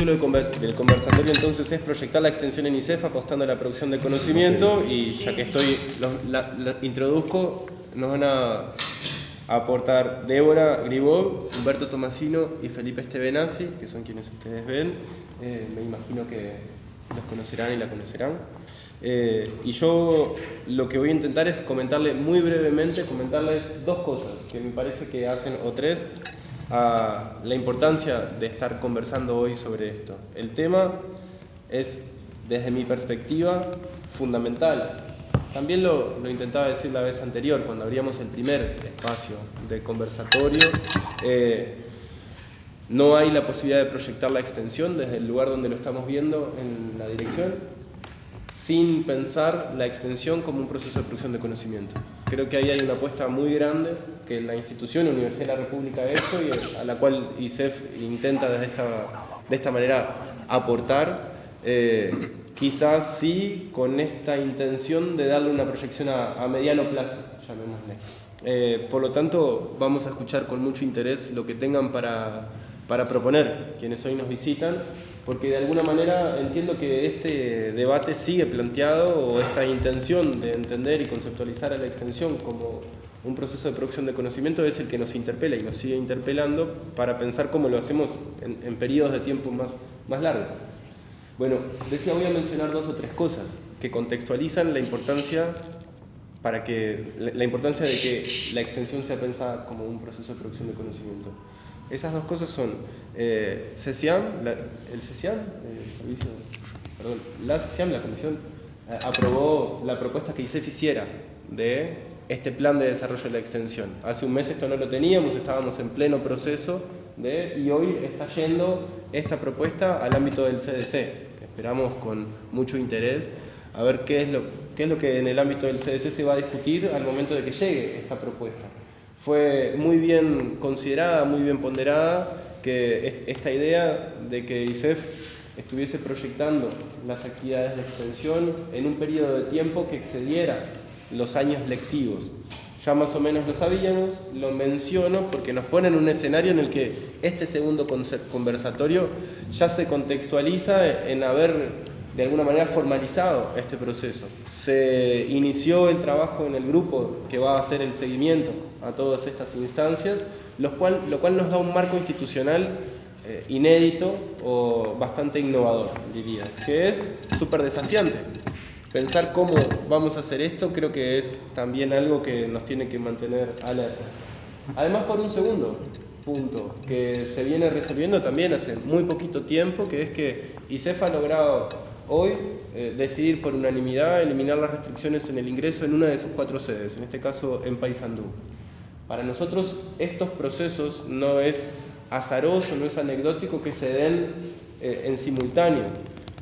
Título del, convers- del conversatorio entonces es proyectar la extensión en ICEF apostando a la producción de conocimiento y ya que estoy, lo- la- la introduzco, nos van a aportar Débora Gribov, Humberto Tomasino y Felipe Estebenazzi, que son quienes ustedes ven. Eh, me imagino que los conocerán y la conocerán. Eh, y yo lo que voy a intentar es comentarle muy brevemente, comentarles dos cosas que me parece que hacen, o tres, a la importancia de estar conversando hoy sobre esto. El tema es, desde mi perspectiva, fundamental. También lo, lo intentaba decir la vez anterior, cuando abríamos el primer espacio de conversatorio. eh, no hay la posibilidad de proyectar la extensión desde el lugar donde lo estamos viendo en la dirección, sin pensar la extensión como un proceso de producción de conocimiento. Creo que ahí hay una apuesta muy grande que la institución Universidad de la República ha hecho y a la cual ICEF intenta desde esta, de esta manera aportar, eh, quizás sí con esta intención de darle una proyección a, a mediano plazo, llamémosle. Eh, por lo tanto, vamos a escuchar con mucho interés lo que tengan para, para proponer quienes hoy nos visitan, porque de alguna manera entiendo que este debate sigue planteado o esta intención de entender y conceptualizar a la extensión como un proceso de producción de conocimiento es el que nos interpela y nos sigue interpelando para pensar cómo lo hacemos en, en periodos de tiempo más, más largos. Bueno, decía, voy a mencionar dos o tres cosas que contextualizan la importancia para que la importancia de que la extensión sea pensada como un proceso de producción de conocimiento. Esas dos cosas son eh, CECIAM, la- el CECIAM, el servicio, perdón, la CECIAM, la comisión, eh, aprobó la propuesta que ICEF hiciera de este plan de desarrollo de la extensión. Hace un mes esto no lo teníamos, estábamos en pleno proceso de, y hoy está yendo esta propuesta al ámbito del CDC. Esperamos con mucho interés a ver qué es, lo, qué es lo que en el ámbito del CDC se va a discutir al momento de que llegue esta propuesta. Fue muy bien considerada, muy bien ponderada, que es- esta idea de que ICEF estuviese proyectando las actividades de extensión en un periodo de tiempo que excediera los años lectivos. Ya más o menos lo sabíamos, lo menciono porque nos pone en un escenario en el que este segundo conversatorio ya se contextualiza en haber de alguna manera formalizado este proceso. Se inició el trabajo en el grupo que va a hacer el seguimiento a todas estas instancias, lo cual, lo cual nos da un marco institucional eh, inédito o bastante innovador, diría, que es súper desafiante. Pensar cómo vamos a hacer esto creo que es también algo que nos tiene que mantener alertas. Además, por un segundo punto que se viene resolviendo también hace muy poquito tiempo, que es que ICEF ha logrado hoy eh, decidir por unanimidad eliminar las restricciones en el ingreso en una de sus cuatro sedes, en este caso en Paysandú. Para nosotros estos procesos no es azaroso, no es anecdótico que se den eh, en simultáneo.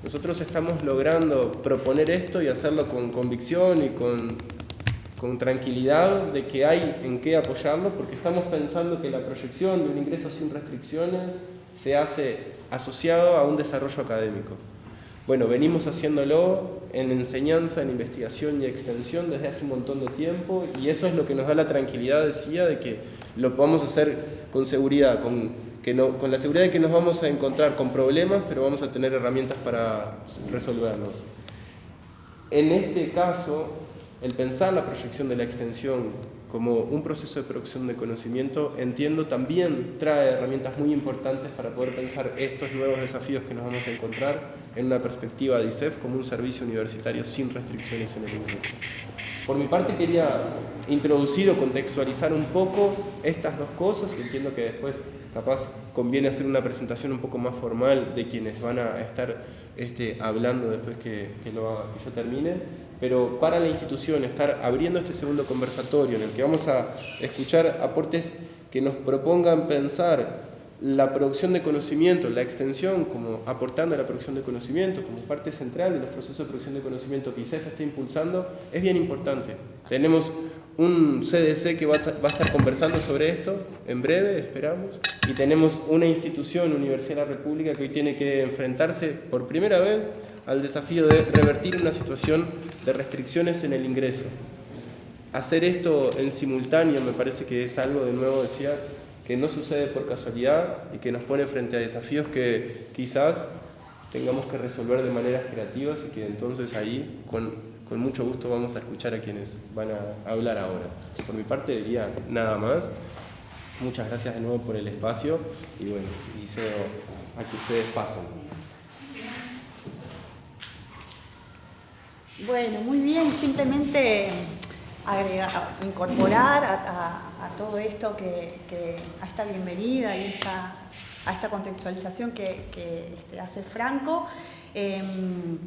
Nosotros estamos logrando proponer esto y hacerlo con convicción y con, con tranquilidad de que hay en qué apoyarlo, porque estamos pensando que la proyección de un ingreso sin restricciones se hace asociado a un desarrollo académico. Bueno, venimos haciéndolo en enseñanza, en investigación y extensión desde hace un montón de tiempo y eso es lo que nos da la tranquilidad, decía, de que lo podamos hacer con seguridad, con, que no, con la seguridad de que nos vamos a encontrar con problemas, pero vamos a tener herramientas para resolverlos. En este caso, el pensar la proyección de la extensión como un proceso de producción de conocimiento, entiendo también trae herramientas muy importantes para poder pensar estos nuevos desafíos que nos vamos a encontrar en una perspectiva de ICEF como un servicio universitario sin restricciones en el ingreso. Por mi parte quería introducir o contextualizar un poco estas dos cosas y entiendo que después capaz conviene hacer una presentación un poco más formal de quienes van a estar este, hablando después que, que, lo que yo termine, pero para la institución estar abriendo este segundo conversatorio en el que vamos a escuchar aportes que nos propongan pensar la producción de conocimiento, la extensión como aportando a la producción de conocimiento como parte central de los procesos de producción de conocimiento que ICEF está impulsando, es bien importante. Tenemos un CDC que va a, estar conversando sobre esto en breve, esperamos, y tenemos una institución, Universidad de la República, que hoy tiene que enfrentarse por primera vez al desafío de revertir una situación de restricciones en el ingreso. Hacer esto en simultáneo me parece que es algo, de nuevo decía, que no sucede por casualidad y que nos pone frente a desafíos que quizás tengamos que resolver de maneras creativas y que entonces ahí con, con mucho gusto vamos a escuchar a quienes van a hablar ahora. Por mi parte diría nada más. Muchas gracias de nuevo por el espacio y bueno, deseo a que ustedes pasen. Bueno, muy bien, simplemente incorporar a, todo esto, que, a esta bienvenida y esta, a esta contextualización que, este, hace Franco. Em,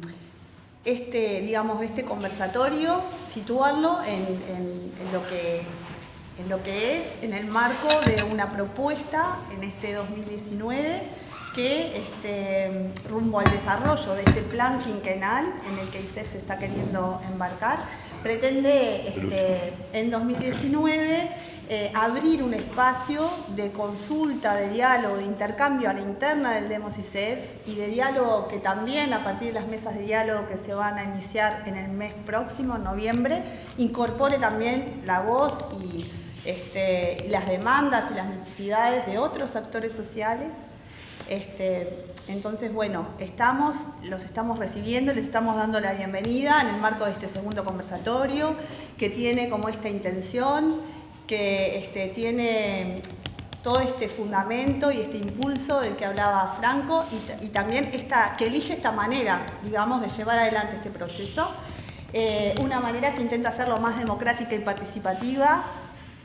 este, digamos, este conversatorio, situarlo en, lo que, en lo que es, en el marco de una propuesta en este 2019 que este, rumbo al desarrollo de este plan quinquenal en el que ISEF se está queriendo embarcar, pretende este, en 2019 eh, abrir un espacio de consulta, de diálogo, de intercambio a la interna del Demos ICF y de diálogo que también a partir de las mesas de diálogo que se van a iniciar en el mes próximo, noviembre, incorpore también la voz y este, las demandas y las necesidades de otros actores sociales este, entonces, bueno, los estamos recibiendo, les estamos dando la bienvenida en el marco de este segundo conversatorio, que tiene como esta intención, que este, tiene todo este fundamento y este impulso del que hablaba Franco y, también que elige esta manera, digamos, de llevar adelante este proceso. Eh, una manera que intenta ser lo más democrática y participativa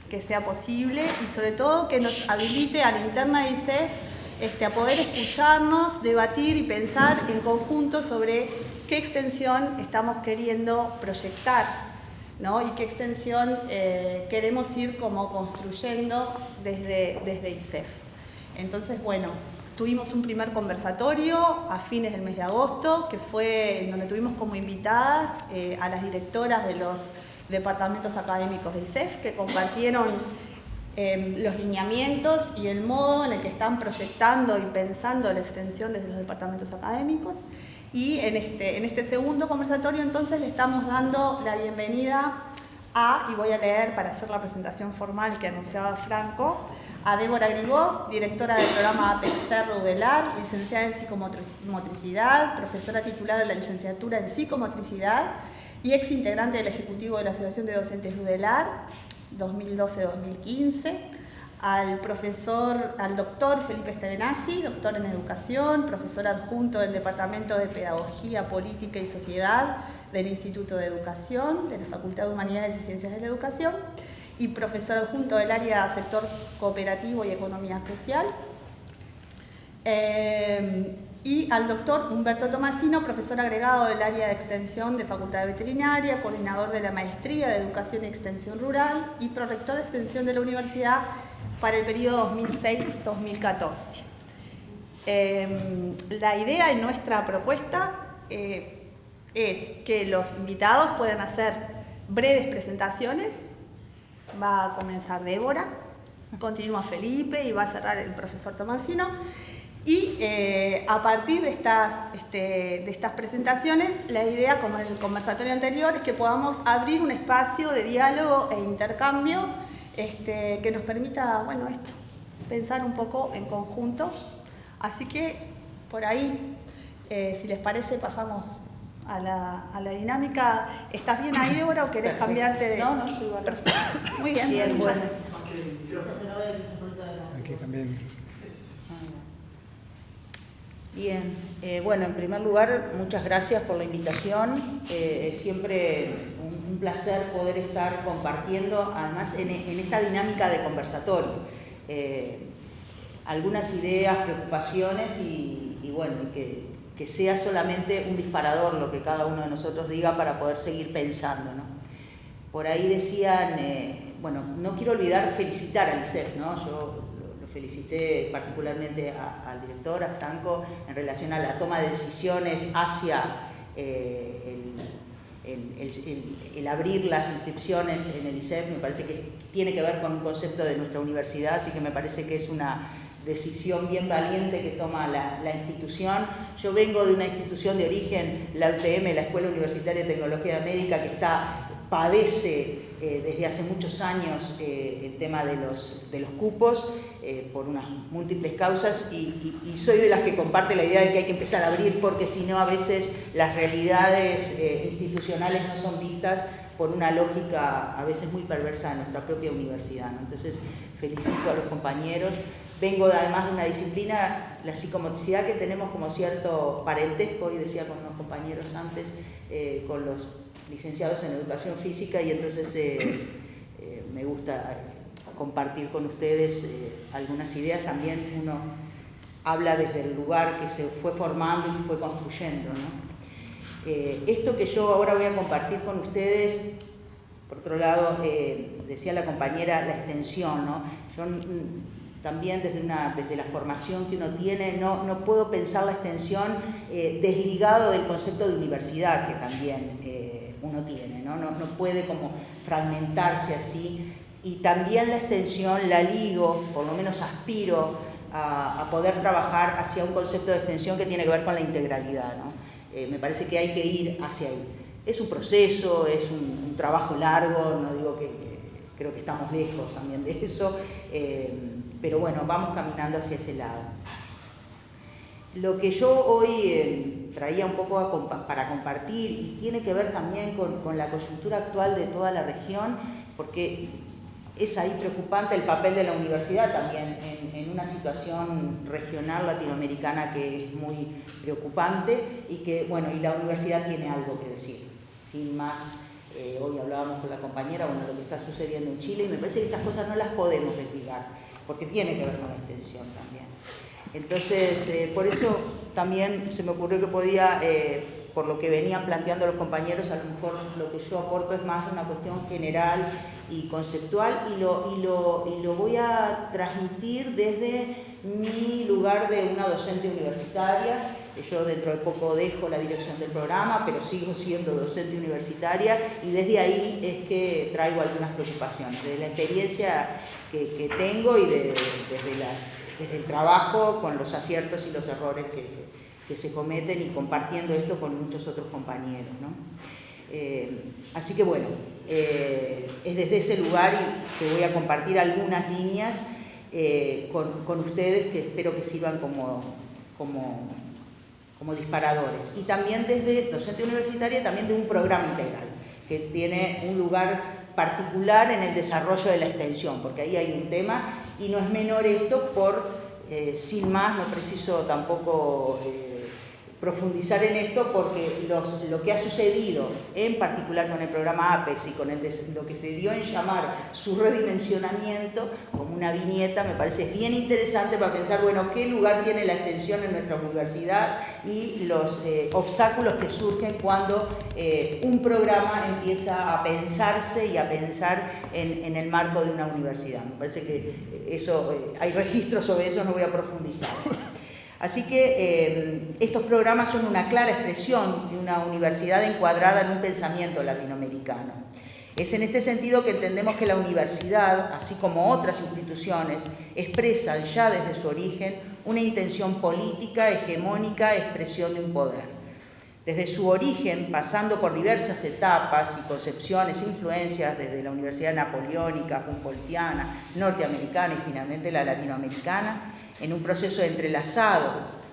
que sea posible y sobre todo que nos habilite a la interna de ICEF este, a poder escucharnos, debatir y pensar en conjunto sobre qué extensión estamos queriendo proyectar ¿no? y qué extensión eh, queremos ir como construyendo desde, desde ISEF. Entonces, bueno, tuvimos un primer conversatorio a fines del mes de agosto, que fue en donde tuvimos como invitadas eh, a las directoras de los departamentos académicos de ISEF, que compartieron Em, los lineamientos y el modo en el que están proyectando y pensando la extensión desde los departamentos académicos. Y en este, en este segundo conversatorio entonces le estamos dando la bienvenida a, y voy a leer para hacer la presentación formal que anunciaba Franco, a Débora Gribó, directora del programa APEX Rudelar, licenciada en psicomotricidad, profesora titular de la licenciatura en psicomotricidad y ex integrante del Ejecutivo de la Asociación de Docentes Rudelar, 2012-2015, al profesor, al doctor Felipe Estevenazzi, doctor en educación, profesor adjunto del Departamento de Pedagogía, Política y Sociedad del Instituto de Educación, de la Facultad de Humanidades y Ciencias de la Educación, y profesor adjunto del área sector cooperativo y economía social. Eh, y al doctor Humberto Tomasino, profesor agregado del área de extensión de Facultad de Veterinaria, coordinador de la Maestría de Educación y Extensión Rural y prorector de extensión de la universidad para el periodo 2006-2014. Em, la idea en nuestra propuesta eh, es que los invitados puedan hacer breves presentaciones. Va a comenzar Débora, continúa Felipe y va a cerrar el profesor Tomasino. Y eh, a partir de estas, este, de estas presentaciones, la idea, como en el conversatorio anterior, es que podamos abrir un espacio de diálogo e intercambio este, que nos permita, bueno, esto, pensar un poco en conjunto. Así que, por ahí, eh, si les parece, pasamos a la, a la, dinámica. ¿Estás bien ahí, Débora, o querés cambiarte de...? No, no, estoy Perfecto. Muy bien, bien muchas gracias. Hay que cambiar Bien, eh, bueno, en primer lugar, muchas gracias por la invitación. Eh, siempre un, placer poder estar compartiendo, además, en, esta dinámica de conversatorio, eh, algunas ideas, preocupaciones y, bueno, que, que, sea solamente un disparador lo que cada uno de nosotros diga para poder seguir pensando. ¿no? Por ahí decían, bueno, no quiero olvidar felicitar al CEF, ¿no? Yo felicité particularmente al director, a Franco, en relación a la toma de decisiones hacia eh, el, abrir las inscripciones en el ISEF, me parece que tiene que ver con un concepto de nuestra universidad, así que me parece que es una decisión bien valiente que toma la, institución. Yo vengo de una institución de origen, la UTM, la Escuela Universitaria de Tecnología Médica, que está, padece eh, desde hace muchos años eh, el tema de los cupos eh, por unas múltiples causas y, soy de las que comparte la idea de que hay que empezar a abrir porque si no a veces las realidades institucionales no son vistas por una lógica a veces muy perversa de nuestra propia universidad. Entonces felicito a los compañeros. Vengo además de una disciplina, la psicomotricidad, que tenemos como cierto parentesco, y decía con unos compañeros antes, con los licenciados en educación física y entonces eh, eh, me gusta eh, compartir con ustedes algunas ideas. También uno habla desde el lugar que se fue formando y fue construyendo. esto que yo ahora voy a compartir con ustedes, por otro lado, decía la compañera, la extensión. ¿no? Yo mm, también desde, una, desde la formación que uno tiene, no, no puedo pensar la extensión desligado del concepto de universidad, que también uno tiene, ¿no? No, puede como fragmentarse así. Y también la extensión la ligo, por lo menos aspiro a, poder trabajar hacia un concepto de extensión que tiene que ver con la integralidad. ¿no? Eh, me parece que hay que ir hacia ahí. Es un proceso, es un, trabajo largo, no digo que, creo que estamos lejos también de eso, eh, pero bueno, vamos caminando hacia ese lado. Lo que yo hoy eh, traía un poco para compartir y tiene que ver también con, la coyuntura actual de toda la región, porque es ahí preocupante el papel de la universidad también en, una situación regional latinoamericana que es muy preocupante y que, bueno, y la universidad tiene algo que decir. Sin más, eh, hoy hablábamos con la compañera, bueno, lo que está sucediendo en Chile y me parece que estas cosas no las podemos desligar, porque tiene que ver con la extensión también. Entonces, eh, por eso también se me ocurrió que podía, eh, por lo que venían planteando los compañeros, a lo mejor lo que yo aporto es más una cuestión general y conceptual y lo, y lo, y lo voy a transmitir desde mi lugar de una docente universitaria. Yo dentro de poco dejo la dirección del programa, pero sigo siendo docente universitaria y desde ahí es que traigo algunas preocupaciones, de la experiencia que, tengo y desde desde el trabajo con los aciertos y los errores que, se cometen y compartiendo esto con muchos otros compañeros. Eh, así que bueno, eh, es desde ese lugar y que voy a compartir algunas líneas eh, con, ustedes que espero que sirvan como, como, como disparadores. Y también desde docente universitaria, también de un programa integral, que tiene un lugar particular en el desarrollo de la extensión, porque ahí hay un tema y no es menor esto por, sin más, no preciso tampoco profundizar en esto porque lo que ha sucedido, en particular con el programa APEX y con lo que se dio en llamar su redimensionamiento como una viñeta, me parece bien interesante para pensar, bueno, qué lugar tiene la extensión en nuestra universidad y los eh, obstáculos que surgen cuando eh, un programa empieza a pensarse y a pensar en, en, el marco de una universidad. Me parece que eso, eh, hay registros sobre eso, no voy a profundizar. Así que eh, estos programas son una clara expresión de una universidad encuadrada en un pensamiento latinoamericano. Es en este sentido que entendemos que la universidad, así como otras instituciones, expresan ya desde su origen una intención política, hegemónica, expresión de un poder. Desde su origen, pasando por diversas etapas y concepciones e influencias, desde la Universidad Napoleónica, Humboldtiana, norteamericana y finalmente la latinoamericana, en un proceso entrelazado,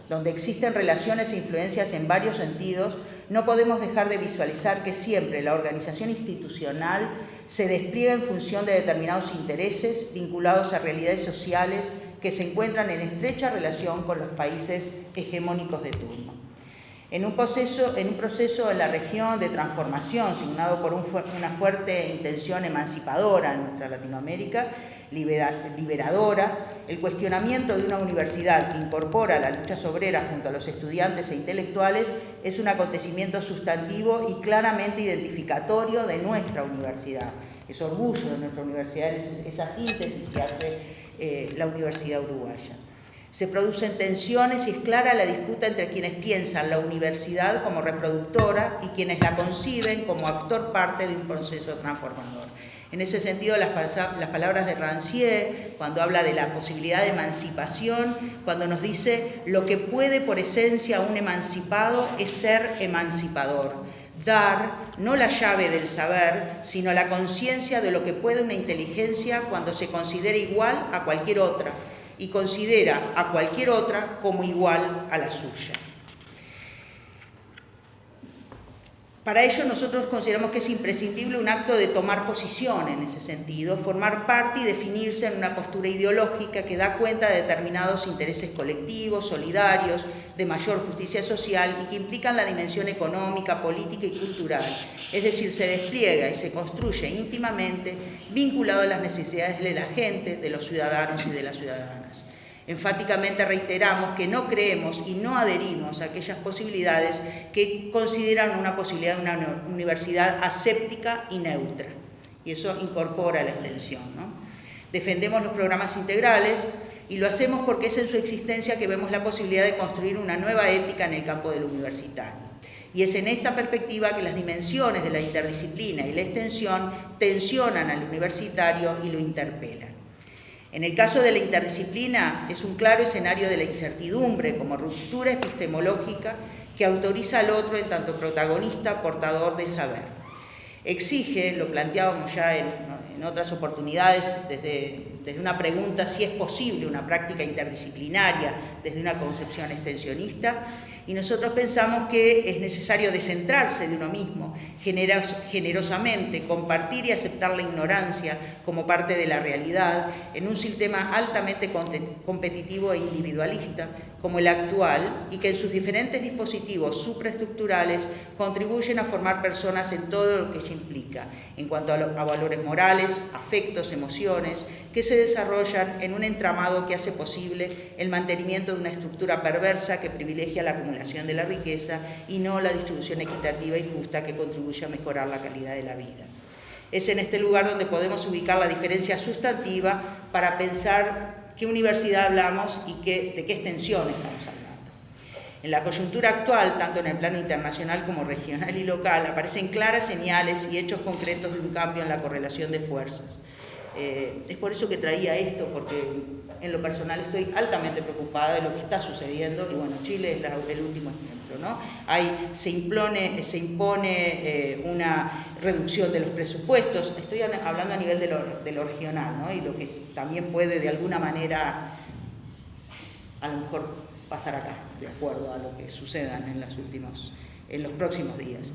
donde existen relaciones e influencias en varios sentidos, no podemos dejar de visualizar que siempre la organización institucional se despliega en función de determinados intereses vinculados a realidades sociales que se encuentran en estrecha relación con los países hegemónicos de turno. En un proceso en, un proceso en la región de transformación, signado por una fuerte intención emancipadora en nuestra Latinoamérica, liberadora, el cuestionamiento de una universidad que incorpora la lucha obrera junto a los estudiantes e intelectuales es un acontecimiento sustantivo y claramente identificatorio de nuestra universidad. Es orgullo de nuestra universidad, esa síntesis que hace eh, la Universidad Uruguaya. Se producen tensiones y es clara la disputa entre quienes piensan la universidad como reproductora y quienes la conciben como actor parte de un proceso transformador. En ese sentido, las, palabras de Rancière, cuando habla de la posibilidad de emancipación, cuando nos dice lo que puede por esencia un emancipado es ser emancipador. dar no la llave del saber, sino la conciencia de lo que puede una inteligencia cuando se considera igual a cualquier otra y considera a cualquier otra como igual a la suya. Para ello nosotros consideramos que es imprescindible un acto de tomar posición en ese sentido, formar parte y definirse en una postura ideológica que da cuenta de determinados intereses colectivos, solidarios, de mayor justicia social y que implican la dimensión económica, política y cultural. Es decir, se despliega y se construye íntimamente vinculado a las necesidades de la gente, de los ciudadanos y de las ciudadanas. Enfáticamente reiteramos que no creemos y no adherimos a aquellas posibilidades que consideran una posibilidad de una universidad aséptica y neutra. Y eso incorpora la extensión. Defendemos los programas integrales y lo hacemos porque es en su existencia que vemos la posibilidad de construir una nueva ética en el campo del universitario. Y es en esta perspectiva que las dimensiones de la interdisciplina y la extensión tensionan al universitario y lo interpelan. En el caso de la interdisciplina es un claro escenario de la incertidumbre como ruptura epistemológica que autoriza al otro en tanto protagonista, portador de saber. Exige, lo planteábamos ya en, otras oportunidades, desde, desde una pregunta si es posible una práctica interdisciplinaria desde una concepción extensionista, y nosotros pensamos que es necesario descentrarse de uno mismo, generosamente, compartir y aceptar la ignorancia como parte de la realidad en un sistema altamente competitivo e individualista como el actual y que en sus diferentes dispositivos supraestructurales contribuyen a formar personas en todo lo que ello implica, en cuanto a, a valores morales, afectos, emociones, que se desarrollan en un entramado que hace posible el mantenimiento de una estructura perversa que privilegia la acumulación de la riqueza y no la distribución equitativa y justa que contribuye a mejorar la calidad de la vida. Es en este lugar donde podemos ubicar la diferencia sustantiva para pensar qué universidad hablamos y qué, de qué extensión estamos hablando. En la coyuntura actual, tanto en el plano internacional como regional y local, aparecen claras señales y hechos concretos de un cambio en la correlación de fuerzas. Eh, es por eso que traía esto, porque en lo personal estoy altamente preocupada de lo que está sucediendo y bueno, Chile es el último ejemplo. ¿No? Hay, se impone, se impone eh, una reducción de los presupuestos, estoy hablando a nivel de lo, de lo regional y lo que también puede de alguna manera a lo mejor pasar acá, de acuerdo a lo que sucedan en, últimos, en los próximos días.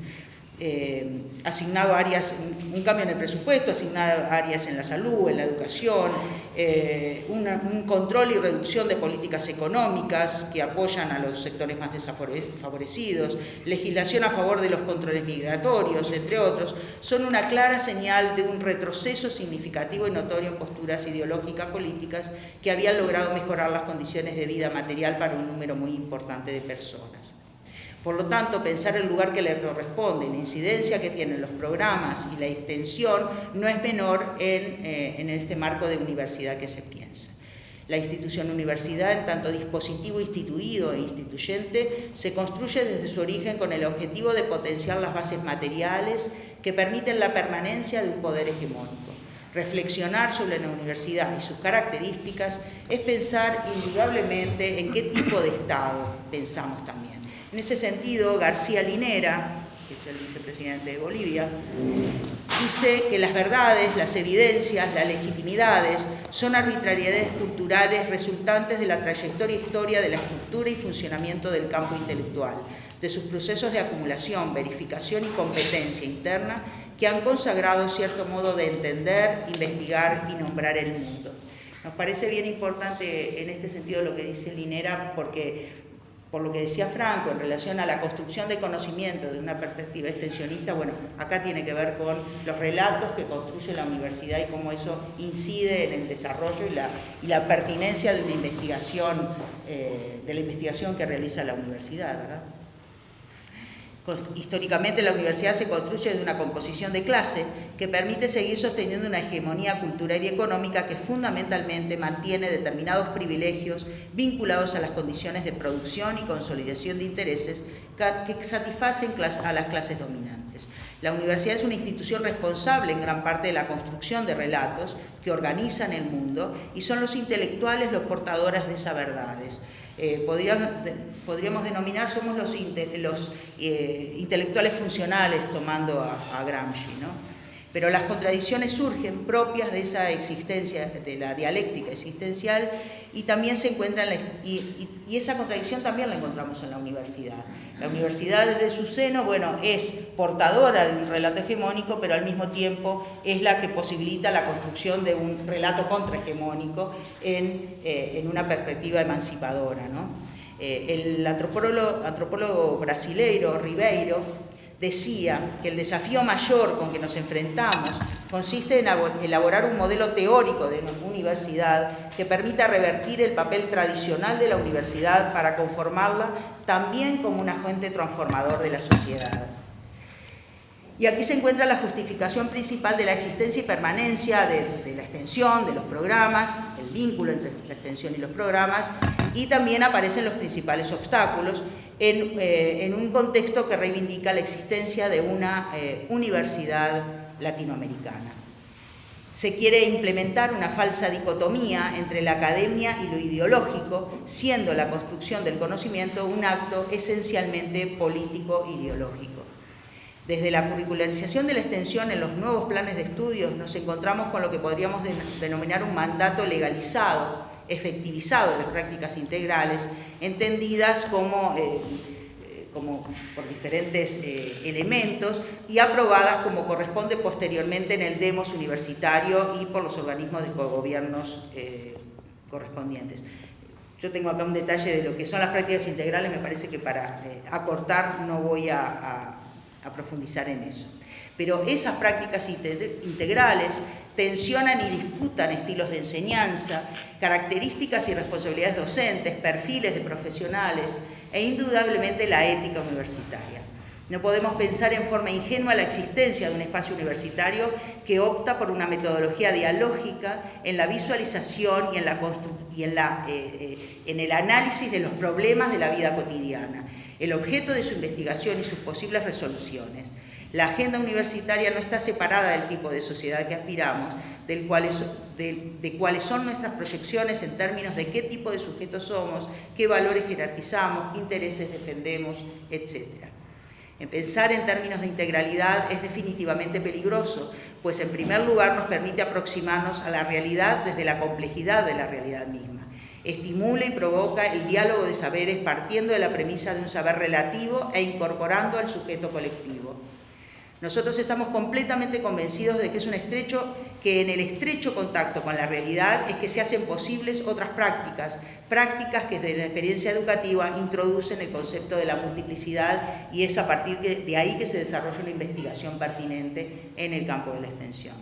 Eh, asignado áreas, un cambio en el presupuesto, asignado áreas en la salud, en la educación, eh, un control y reducción de políticas económicas que apoyan a los sectores más desfavorecidos, legislación a favor de los controles migratorios, entre otros, son una clara señal de un retroceso significativo y notorio en posturas ideológicas políticas que habían logrado mejorar las condiciones de vida material para un número muy importante de personas. Por lo tanto, pensar el lugar que le corresponde, la incidencia que tienen los programas y la extensión no es menor en, eh, en este marco de universidad que se piensa. La institución universidad, en tanto dispositivo instituido e instituyente, se construye desde su origen con el objetivo de potenciar las bases materiales que permiten la permanencia de un poder hegemónico. Reflexionar sobre la universidad y sus características es pensar indudablemente en qué tipo de Estado pensamos también. En ese sentido, García Linera, que es el vicepresidente de Bolivia, dice que las verdades, las evidencias, las legitimidades son arbitrariedades culturales resultantes de la trayectoria e historia de la estructura y funcionamiento del campo intelectual, de sus procesos de acumulación, verificación y competencia interna que han consagrado cierto modo de entender, investigar y nombrar el mundo. Nos parece bien importante en este sentido lo que dice Linera porque por lo que decía Franco en relación a la construcción de conocimiento de una perspectiva extensionista, bueno, acá tiene que ver con los relatos que construye la universidad y cómo eso incide en el desarrollo y la, y la pertinencia de una investigación, eh, de la investigación que realiza la universidad, ¿verdad? Históricamente la universidad se construye de una composición de clase que permite seguir sosteniendo una hegemonía cultural y económica que fundamentalmente mantiene determinados privilegios vinculados a las condiciones de producción y consolidación de intereses que satisfacen a las clases dominantes. La universidad es una institución responsable en gran parte de la construcción de relatos que organizan el mundo y son los intelectuales los portadores de esas verdades eh, podríamos, denominar, somos los, los eh, intelectuales funcionales tomando a, Gramsci, ¿no? Pero las contradicciones surgen propias de esa existencia, de la dialéctica existencial, y también se encuentran, y, y, esa contradicción también la encontramos en la universidad. La universidad desde su seno, bueno, es portadora de un relato hegemónico, pero al mismo tiempo es la que posibilita la construcción de un relato contrahegemónico en, eh, en una perspectiva emancipadora. ¿no? Eh, el antropólogo, antropólogo brasileiro Ribeiro decía que el desafío mayor con que nos enfrentamos consiste en elaborar un modelo teórico de universidad que permita revertir el papel tradicional de la universidad para conformarla también como un agente transformador de la sociedad. Y aquí se encuentra la justificación principal de la existencia y permanencia de, la extensión, de los programas, el vínculo entre la extensión y los programas, y también aparecen los principales obstáculos en, eh, un contexto que reivindica la existencia de una eh, universidad latinoamericana. Se quiere implementar una falsa dicotomía entre la academia y lo ideológico, siendo la construcción del conocimiento un acto esencialmente político-ideológico. Desde la curricularización de la extensión en los nuevos planes de estudios nos encontramos con lo que podríamos denominar un mandato legalizado, efectivizado las prácticas integrales, entendidas como, eh, eh, como por diferentes eh, elementos y aprobadas como corresponde posteriormente en el demos universitario y por los organismos de gobiernos correspondientes. Yo tengo acá un detalle de lo que son las prácticas integrales, me parece que para acortar no voy a a profundizar en eso. Pero esas prácticas integrales tensionan y disputan estilos de enseñanza, características y responsabilidades docentes, perfiles de profesionales e indudablemente la ética universitaria. No podemos pensar en forma ingenua la existencia de un espacio universitario que opta por una metodología dialógica en la visualización y en, la y eh, eh, en el análisis de los problemas de la vida cotidiana el objeto de su investigación y sus posibles resoluciones. La agenda universitaria no está separada del tipo de sociedad que aspiramos, del de, cuáles son nuestras proyecciones en términos de qué tipo de sujetos somos, qué valores jerarquizamos, qué intereses defendemos, etc. En pensar en términos de integralidad es definitivamente peligroso, pues en primer lugar nos permite aproximarnos a la realidad desde la complejidad de la realidad misma. Estimula y provoca el diálogo de saberes partiendo de la premisa de un saber relativo e incorporando al sujeto colectivo. Nosotros estamos completamente convencidos de que es un estrecho, que en el estrecho contacto con la realidad es que se hacen posibles otras prácticas, prácticas que desde la experiencia educativa introducen el concepto de la multiplicidad y es a partir de ahí que se desarrolla una investigación pertinente en el campo de la extensión.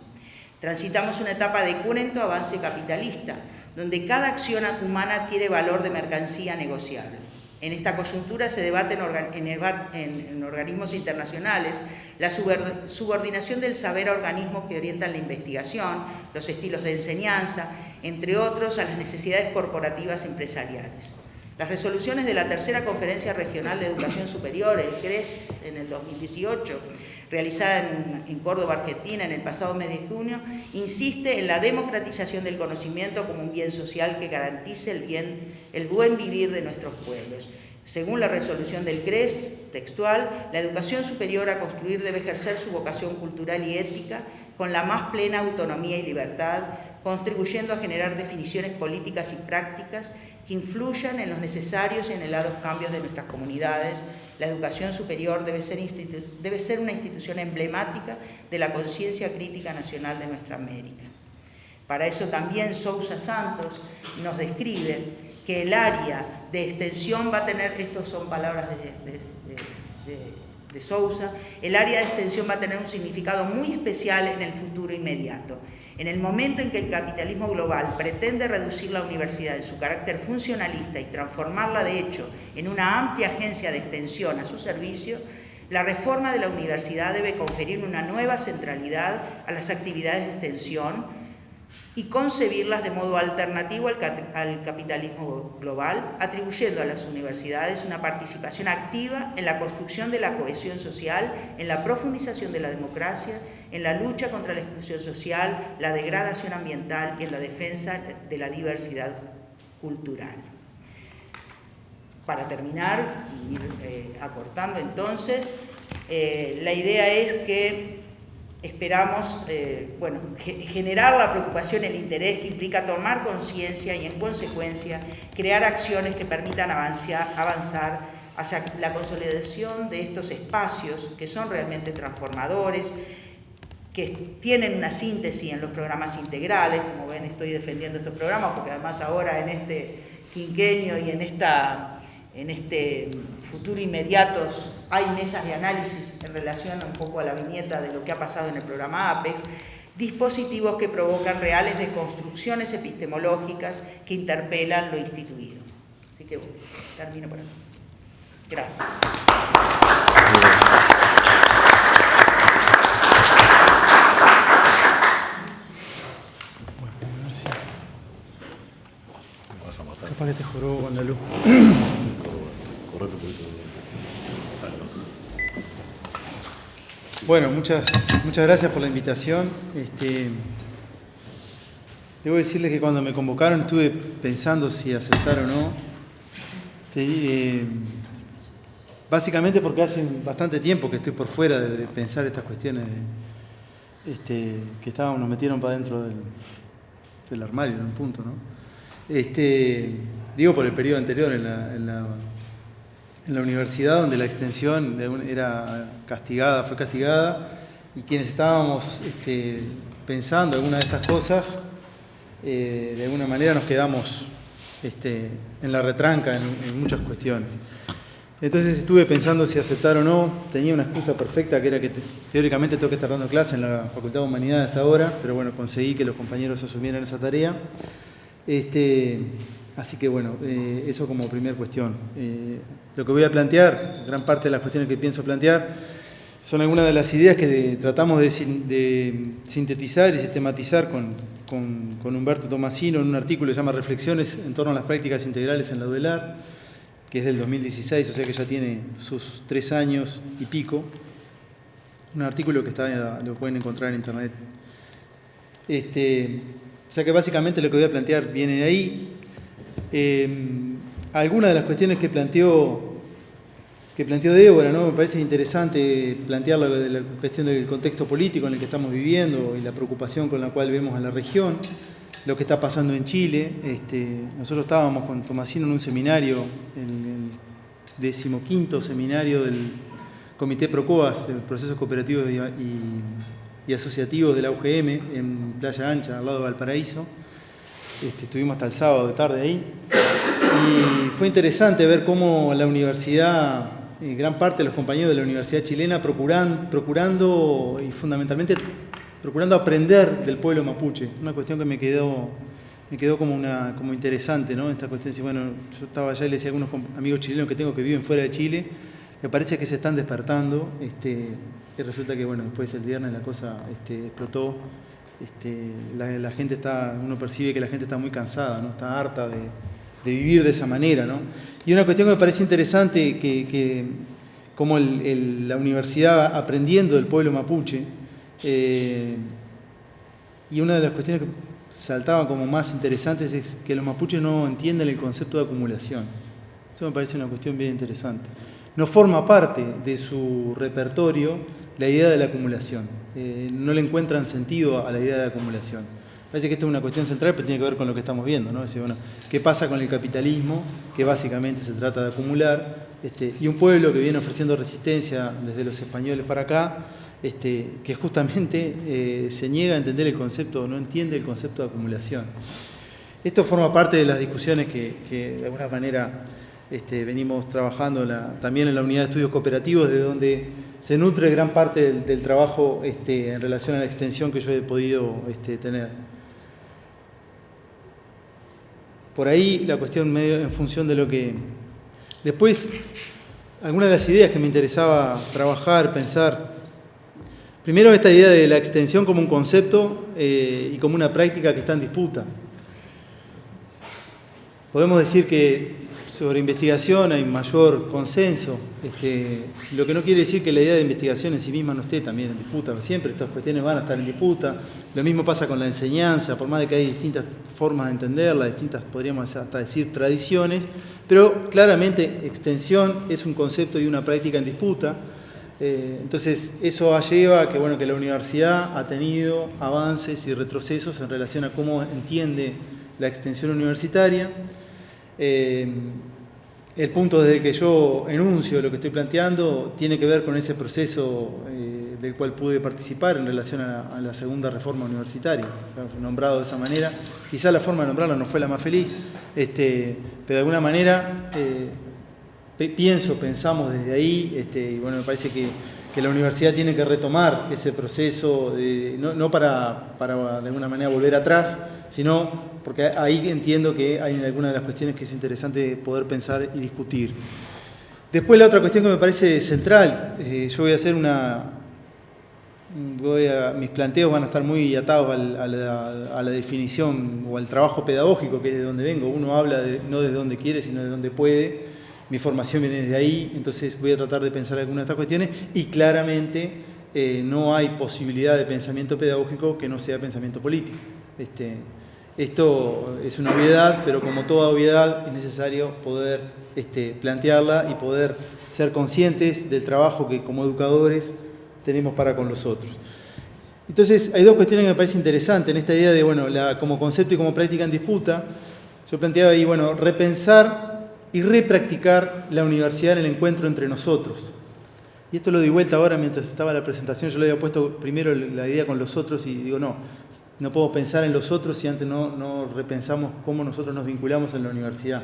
Transitamos una etapa de cunento avance capitalista, donde cada acción humana adquiere valor de mercancía negociable. En esta coyuntura se debate en, organismos internacionales la subordinación del saber a organismos que orientan la investigación, los estilos de enseñanza, entre otros, a las necesidades corporativas empresariales. Las resoluciones de la Tercera Conferencia Regional de Educación Superior, el CRES, en el 2018, realizada en, Córdoba, Argentina, en el pasado mes de junio, insiste en la democratización del conocimiento como un bien social que garantice el, bien, el buen vivir de nuestros pueblos. Según la resolución del CRES, textual, la educación superior a construir debe ejercer su vocación cultural y ética con la más plena autonomía y libertad, contribuyendo a generar definiciones políticas y prácticas que influyan en los necesarios y anhelados cambios de nuestras comunidades. La educación superior debe ser, una institución emblemática de la conciencia crítica nacional de nuestra América. Para eso también Sousa Santos nos describe que el área de extensión va a tener, estas son palabras de Sousa, el área de extensión va a tener un significado muy especial en el futuro inmediato. En el momento en que el capitalismo global pretende reducir la universidad en su carácter funcionalista y transformarla de hecho en una amplia agencia de extensión a su servicio, la reforma de la universidad debe conferir una nueva centralidad a las actividades de extensión y concebirlas de modo alternativo al, capitalismo global, atribuyendo a las universidades una participación activa en la construcción de la cohesión social, en la profundización de la democracia, en la lucha contra la exclusión social, la degradación ambiental y en la defensa de la diversidad cultural. para terminar y ir eh, acortando entonces, eh, la idea es que esperamos eh, bueno, generar la preocupación, el interés que implica tomar conciencia y en consecuencia crear acciones que permitan avanzar, avanzar hacia la consolidación de estos espacios que son realmente transformadores, que tienen una síntesis en los programas integrales, como ven estoy defendiendo estos programas porque además ahora en este quinquenio y en, esta, en este futuro inmediato hay mesas de análisis en relación un poco a la viñeta de lo que ha pasado en el programa APEX, dispositivos que provocan reales deconstrucciones epistemológicas que interpelan lo instituido. Así que bueno, termino por aquí. Gracias. Capaz que Bueno, muchas, muchas gracias por la invitación. Este, debo decirles que cuando me convocaron estuve pensando si aceptar o no. Eh, básicamente porque hace bastante tiempo que estoy por fuera de, pensar estas cuestiones este, que estábamos, nos metieron para dentro del, del armario en un punto, ¿no? Este, digo por el periodo anterior en la, universidad, donde la extensión era castigada, fue castigada, y quienes estábamos este, pensando alguna de estas cosas, eh, de alguna manera nos quedamos este, en la retranca en, muchas cuestiones. Entonces estuve pensando si aceptar o no, tenía una excusa perfecta que era que teóricamente tengo que estar dando clase en la Facultad de Humanidad hasta ahora, pero bueno, conseguí que los compañeros asumieran esa tarea. Este, así que bueno, eh, eso como primera cuestión. Eh, lo que voy a plantear, gran parte de las cuestiones que pienso plantear, son algunas de las ideas que tratamos de, sintetizar y sistematizar con, con, Humberto Tomasino en un artículo que se llama Reflexiones en torno a las prácticas integrales en la UDELAR, que es del 2016, o sea que ya tiene sus tres años y pico. Un artículo que está, lo pueden encontrar en internet. Este, o sea que básicamente lo que voy a plantear viene de ahí. Eh, algunas de las cuestiones que planteó, que planteó Débora, ¿no? me parece interesante plantear la, cuestión del contexto político en el que estamos viviendo y la preocupación con la cual vemos a la región, lo que está pasando en Chile. Este, nosotros estábamos con Tomasino en un seminario, el decimoquinto seminario del Comité PROCOAS, de Procesos Cooperativos y asociativos de la UGM en Playa Ancha, al lado de Valparaíso. Este, estuvimos hasta el sábado de tarde ahí. Y fue interesante ver cómo la universidad, eh, gran parte de los compañeros de la Universidad Chilena, procuran, procurando y fundamentalmente procurando aprender del pueblo mapuche. Una cuestión que me quedó, me quedó como, una, como interesante, ¿no? Esta cuestión, bueno, yo estaba allá y le decía a algunos amigos chilenos que tengo que viven fuera de Chile, me parece que se están despertando. Este, y resulta que bueno, después el viernes la cosa este, explotó. Este, la, gente está, uno percibe que la gente está muy cansada, ¿no? está harta de, vivir de esa manera. ¿no? Y una cuestión que me parece interesante, que, como la universidad aprendiendo del pueblo mapuche, eh, y una de las cuestiones que saltaban como más interesantes es que los mapuches no entienden el concepto de acumulación. Eso me parece una cuestión bien interesante. No forma parte de su repertorio la idea de la acumulación. Eh, no le encuentran sentido a la idea de acumulación. Parece que esto es una cuestión central, pero tiene que ver con lo que estamos viendo. ¿no? bueno, ¿Qué pasa con el capitalismo? Que básicamente se trata de acumular. Este, y un pueblo que viene ofreciendo resistencia desde los españoles para acá, este, que justamente eh, se niega a entender el concepto, no entiende el concepto de acumulación. Esto forma parte de las discusiones que, de alguna manera este, venimos trabajando también en la unidad de estudios cooperativos, de donde se nutre gran parte del, trabajo este, en relación a la extensión que yo he podido este, tener. Por ahí la cuestión medio en función de lo que... Después, algunas de las ideas que me interesaba trabajar, pensar. Primero, esta idea de la extensión como un concepto eh, y como una práctica que está en disputa. Podemos decir que sobre investigación hay mayor consenso, este, lo que no quiere decir que la idea de investigación en sí misma no esté también en disputa, siempre estas cuestiones van a estar en disputa, lo mismo pasa con la enseñanza, por más de que hay distintas formas de entenderla, distintas, podríamos hasta decir, tradiciones, Pero claramente extensión es un concepto y una práctica en disputa. Eh, entonces eso lleva a que, bueno, que la universidad ha tenido avances y retrocesos en relación a cómo entiende la extensión universitaria. Eh, el punto desde el que yo enuncio lo que estoy planteando tiene que ver con ese proceso eh, del cual pude participar en relación a, la segunda reforma universitaria, nombrado de esa manera. Quizá la forma de nombrarla no fue la más feliz, este, pero de alguna manera eh, pienso, pensamos desde ahí, este, y bueno, me parece que, la universidad tiene que retomar ese proceso, no, para, para de alguna manera volver atrás, sino porque ahí entiendo que hay algunas de las cuestiones que es interesante poder pensar y discutir. Después la otra cuestión que me parece central, eh, yo voy a hacer una... Mis planteos van a estar muy atados a, la, definición o al trabajo pedagógico, que es de donde vengo. Uno habla no de donde quiere, sino de donde puede. Mi formación viene desde ahí, entonces voy a tratar de pensar algunas de estas cuestiones y claramente eh, no hay posibilidad de pensamiento pedagógico que no sea pensamiento político. Este, esto es una obviedad, pero como toda obviedad es necesario poder este, plantearla y poder ser conscientes del trabajo que como educadores tenemos para con los otros. Entonces, hay dos cuestiones que me parecen interesantes en esta idea de, bueno, como concepto y como práctica en disputa. Yo planteaba ahí, bueno, repensar y repracticar la universidad en el encuentro entre nosotros. Y esto lo di vuelta ahora mientras estaba la presentación, yo le había puesto primero la idea con los otros y digo, no, no puedo pensar en los otros si antes no, repensamos cómo nosotros nos vinculamos en la universidad.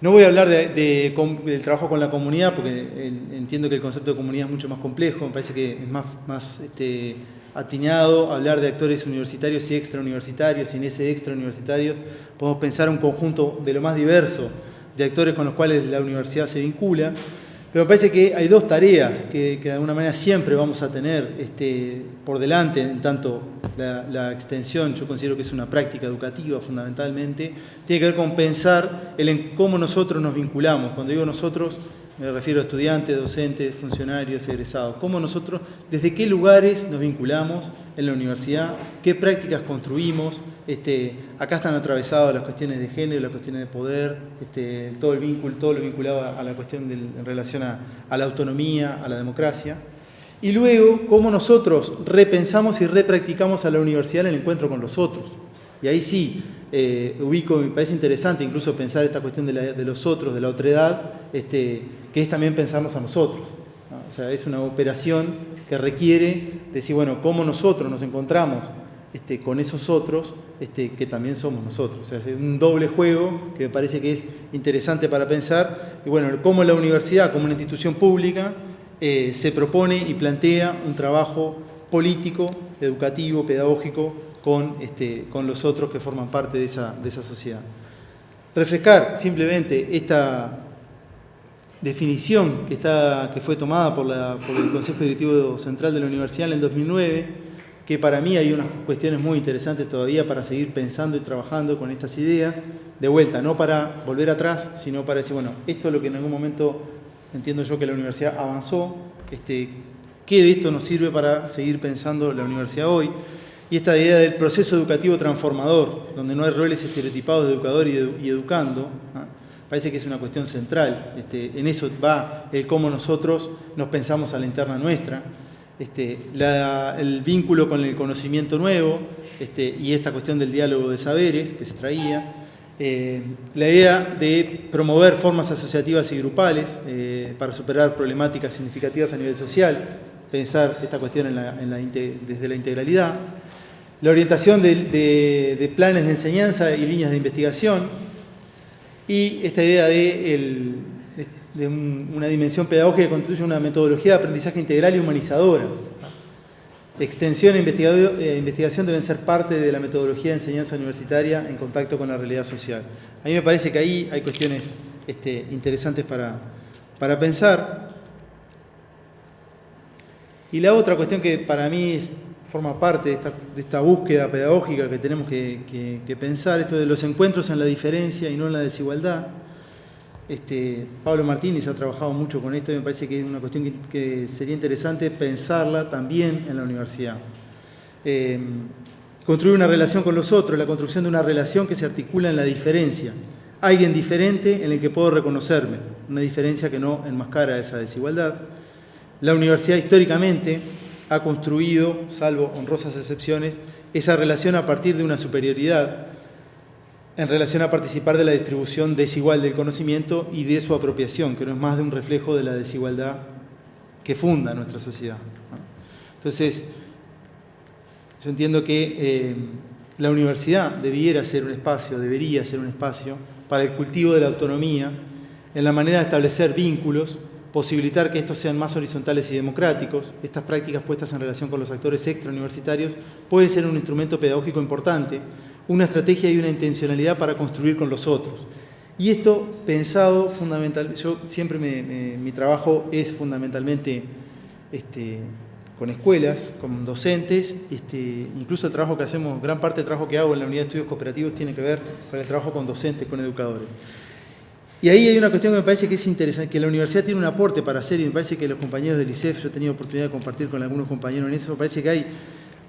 No voy a hablar del trabajo con la comunidad, porque entiendo que el concepto de comunidad es mucho más complejo, me parece que es más, más este, hablar de actores universitarios y extrauniversitarios, y en ese extrauniversitarios podemos pensar un conjunto de lo más diverso de actores con los cuales la universidad se vincula. Pero me parece que hay dos tareas que, de alguna manera siempre vamos a tener este, por delante, en tanto la, extensión, yo considero que es una práctica educativa fundamentalmente, tiene que ver con pensar en cómo nosotros nos vinculamos. Cuando digo nosotros, me refiero a estudiantes, docentes, funcionarios, egresados. Cómo nosotros, desde qué lugares nos vinculamos en la universidad, qué prácticas construimos. Este, acá están atravesadas las cuestiones de género, las cuestiones de poder, este, todo el vínculo, todo lo vinculado a la cuestión en relación a, la autonomía, a la democracia. Y luego, cómo nosotros repensamos y repracticamos a la universidad el encuentro con los otros. Y ahí sí, eh, ubico, me parece interesante incluso pensar esta cuestión de, los otros, de la otredad, este, que es también pensarnos a nosotros. O sea, es una operación que requiere decir, bueno, cómo nosotros nos encontramos este, con esos otros este, que también somos nosotros. O sea, es un doble juego que me parece que es interesante para pensar. Y bueno, cómo la universidad, como una institución pública, eh, se propone y plantea un trabajo político, educativo, pedagógico con, este, con los otros que forman parte de esa, de esa sociedad. Refrescar simplemente esta definición que, está, que fue tomada por, la, por el Consejo Directivo Central de la Universidad en el 2009, que para mí hay unas cuestiones muy interesantes todavía para seguir pensando y trabajando con estas ideas, de vuelta, no para volver atrás, sino para decir, bueno, esto es lo que en algún momento entiendo yo que la universidad avanzó, este, ¿qué de esto nos sirve para seguir pensando la universidad hoy? Y esta idea del proceso educativo transformador, donde no hay roles estereotipados de educador y, educando, ¿ah? parece que es una cuestión central. Este, en eso va el cómo nosotros nos pensamos a la interna nuestra, este, el vínculo con el conocimiento nuevo este, y esta cuestión del diálogo de saberes que se traía. Eh, la idea de promover formas asociativas y grupales eh, para superar problemáticas significativas a nivel social, pensar esta cuestión desde la integralidad, la orientación de, planes de enseñanza y líneas de investigación, y esta idea de, una dimensión pedagógica que construye una metodología de aprendizaje integral y humanizadora. Extensión e eh, investigación deben ser parte de la metodología de enseñanza universitaria en contacto con la realidad social. A mí me parece que ahí hay cuestiones este, interesantes para, para pensar. Y la otra cuestión que para mí forma parte de esta, búsqueda pedagógica que tenemos que, que pensar, esto de los encuentros en la diferencia y no en la desigualdad. Este, Pablo Martínez ha trabajado mucho con esto y me parece que es una cuestión que, sería interesante pensarla también en la universidad. Em, construir una relación con los otros, la construcción de una relación que se articula en la diferencia. alguien diferente en el que puedo reconocerme, una diferencia que no enmascara esa desigualdad. La universidad históricamente ha construido, salvo honrosas excepciones, esa relación a partir de una superioridad en relación a participar de la distribución desigual del conocimiento y de su apropiación, que no es más de un reflejo de la desigualdad que funda nuestra sociedad. Entonces, yo entiendo que eh, la universidad debiera ser un espacio, debería ser un espacio para el cultivo de la autonomía, en la manera de establecer vínculos, posibilitar que estos sean más horizontales y democráticos. Estas prácticas puestas en relación con los actores extrauniversitarios pueden ser un instrumento pedagógico importante, una estrategia y una intencionalidad para construir con los otros. Y esto pensado fundamental, yo siempre mi trabajo es fundamentalmente este, con escuelas, con docentes, este, incluso el trabajo que hacemos, gran parte del trabajo que hago en la unidad de estudios cooperativos tiene que ver con el trabajo con docentes, con educadores. Y ahí hay una cuestión que me parece que es interesante, que la universidad tiene un aporte para hacer y me parece que los compañeros del ICEF, yo he tenido oportunidad de compartir con algunos compañeros en eso, me parece que hay,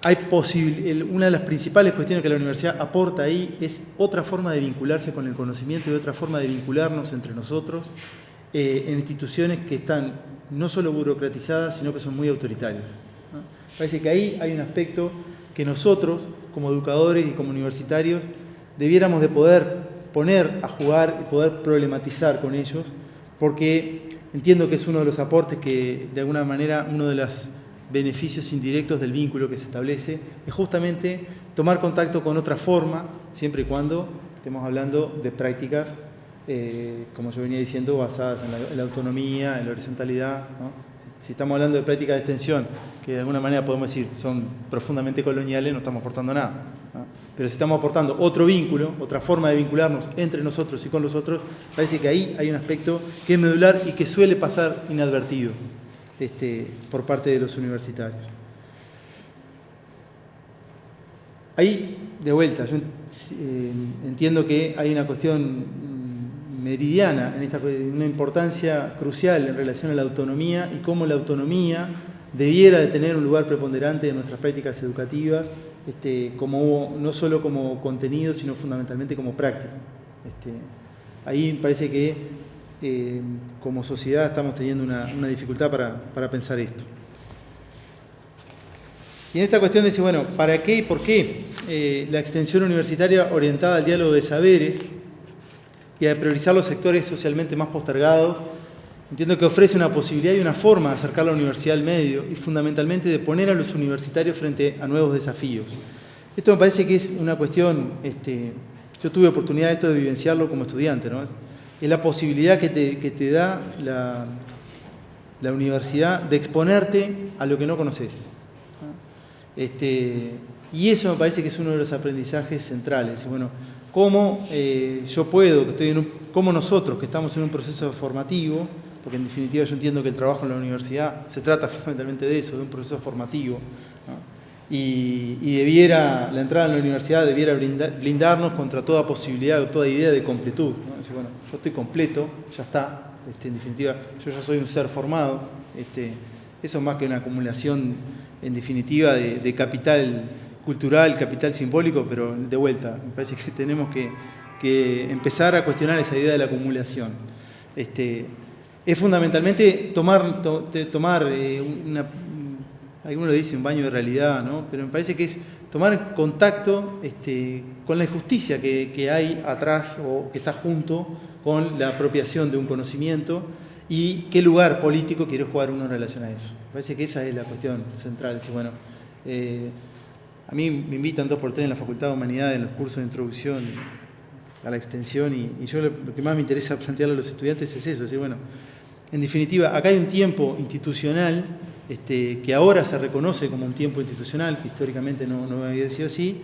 hay una de las principales cuestiones que la universidad aporta ahí es otra forma de vincularse con el conocimiento y otra forma de vincularnos entre nosotros eh, en instituciones que están no solo burocratizadas, sino que son muy autoritarias. Parece que ahí hay un aspecto que nosotros, como educadores y como universitarios, debiéramos de poder poner a jugar y poder problematizar con ellos, porque entiendo que es uno de los aportes que, de alguna manera, uno de los beneficios indirectos del vínculo que se establece, es justamente tomar contacto con otra forma, siempre y cuando estemos hablando de prácticas eh, como yo venía diciendo, basadas en la, autonomía, en la horizontalidad. Si estamos hablando de prácticas de extensión, que de alguna manera podemos decir son profundamente coloniales, no estamos aportando nada. Pero si estamos aportando otro vínculo, otra forma de vincularnos entre nosotros y con los otros, parece que ahí hay un aspecto que es medular y que suele pasar inadvertido este, por parte de los universitarios. Ahí, de vuelta, yo eh, entiendo que hay una cuestión meridiana, en esta, una importancia crucial en relación a la autonomía y cómo la autonomía debiera de tener un lugar preponderante en nuestras prácticas educativas, este, como, no solo como contenido, sino fundamentalmente como práctica. Este, ahí parece que como sociedad estamos teniendo una, dificultad para, pensar esto. Y en esta cuestión dice, bueno, ¿para qué y por qué eh, la extensión universitaria orientada al diálogo de saberes y a priorizar los sectores socialmente más postergados, entiendo que ofrece una posibilidad y una forma de acercar la universidad al medio y fundamentalmente de poner a los universitarios frente a nuevos desafíos. Esto me parece que es una cuestión, este, yo tuve oportunidad de esto de vivenciarlo como estudiante, ¿no? Es, la posibilidad que te, da la, la, universidad de exponerte a lo que no conoces. Este, y eso me parece que es uno de los aprendizajes centrales. Bueno, cómo eh, yo puedo, que estoy cómo nosotros que estamos en un proceso formativo, porque en definitiva yo entiendo que el trabajo en la universidad se trata fundamentalmente de eso, de un proceso formativo, y, debiera, la entrada en la universidad debiera blindarnos contra toda posibilidad o toda idea de completud. bueno, yo estoy completo, ya está, este, en definitiva, yo ya soy un ser formado, este, eso es más que una acumulación, en definitiva, de capital cultural, capital simbólico, pero de vuelta, me parece que tenemos que, empezar a cuestionar esa idea de la acumulación. Este, es fundamentalmente tomar, tomar eh, una, alguno lo dice un baño de realidad, ¿no? pero me parece que es tomar contacto este, con la injusticia que, hay atrás o que está junto con la apropiación de un conocimiento y qué lugar político quiere jugar uno en relación a eso. Me parece que esa es la cuestión central. Decir, bueno, eh, a mí me invitan dos por tres en la Facultad de Humanidades en los cursos de introducción a la extensión y, yo lo, que más me interesa plantearle a los estudiantes es eso, es bueno, en definitiva, acá hay un tiempo institucional este, que ahora se reconoce como un tiempo institucional, que históricamente no, no había sido así,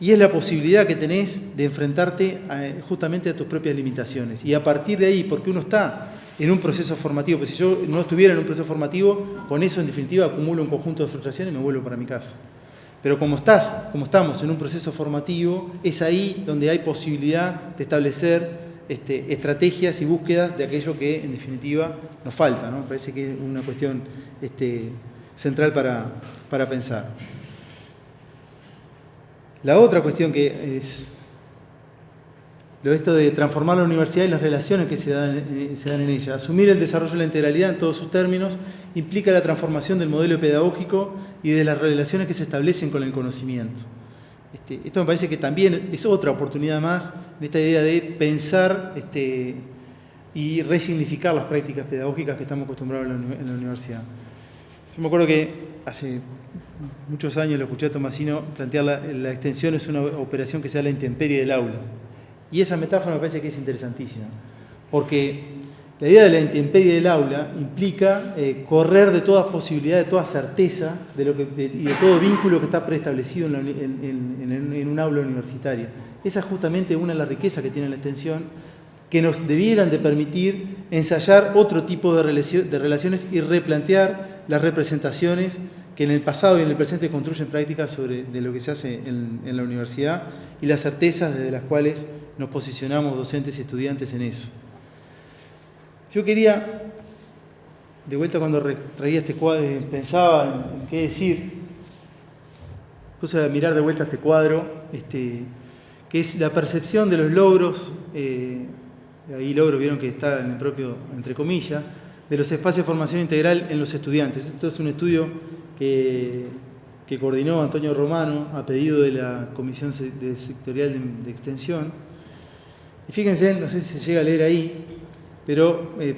y es la posibilidad que tenés de enfrentarte justamente a tus propias limitaciones. Y a partir de ahí, porque uno está en un proceso formativo, pues si yo no estuviera en un proceso formativo, con eso en definitiva acumulo un conjunto de frustraciones y me vuelvo para mi casa. Pero como, estás, como estamos en un proceso formativo, es ahí donde hay posibilidad de establecer este, estrategias y búsquedas de aquello que en definitiva nos falta. ¿no? Parece que es una cuestión este, central para, para pensar. La otra cuestión que es lo esto de transformar la universidad y las relaciones que se dan, eh, se dan en ella. Asumir el desarrollo de la integralidad en todos sus términos implica la transformación del modelo pedagógico y de las relaciones que se establecen con el conocimiento. Este, esto me parece que también es otra oportunidad más en esta idea de pensar este, y resignificar las prácticas pedagógicas que estamos acostumbrados en la, universidad. Yo me acuerdo que hace muchos años lo escuché a Tomasino plantear la, la extensión es una operación que se da la intemperie del aula. Y esa metáfora me parece que es interesantísima, porque la idea de la intemperie del aula implica eh, correr de toda posibilidad, de toda certeza de lo que, y de todo vínculo que está preestablecido en, un aula universitaria. Esa es justamente una de las riquezas que tiene la extensión, que nos debieran de permitir ensayar otro tipo de, relaciones y replantear las representaciones que en el pasado y en el presente construyen prácticas sobre de lo que se hace en la universidad y las certezas desde las cuales nos posicionamos docentes y estudiantes en eso. Yo quería, de vuelta cuando traía este cuadro, pensaba en, qué decir, cosa de mirar de vuelta este cuadro, este, que es la percepción de los logros, eh, ahí logro vieron que está en el propio, entre comillas, de los espacios de formación integral en los estudiantes. Esto es un estudio que, que coordinó Antonio Romano a pedido de la Comisión Sectorial de Extensión y fíjense, no sé si se llega a leer ahí, pero eh,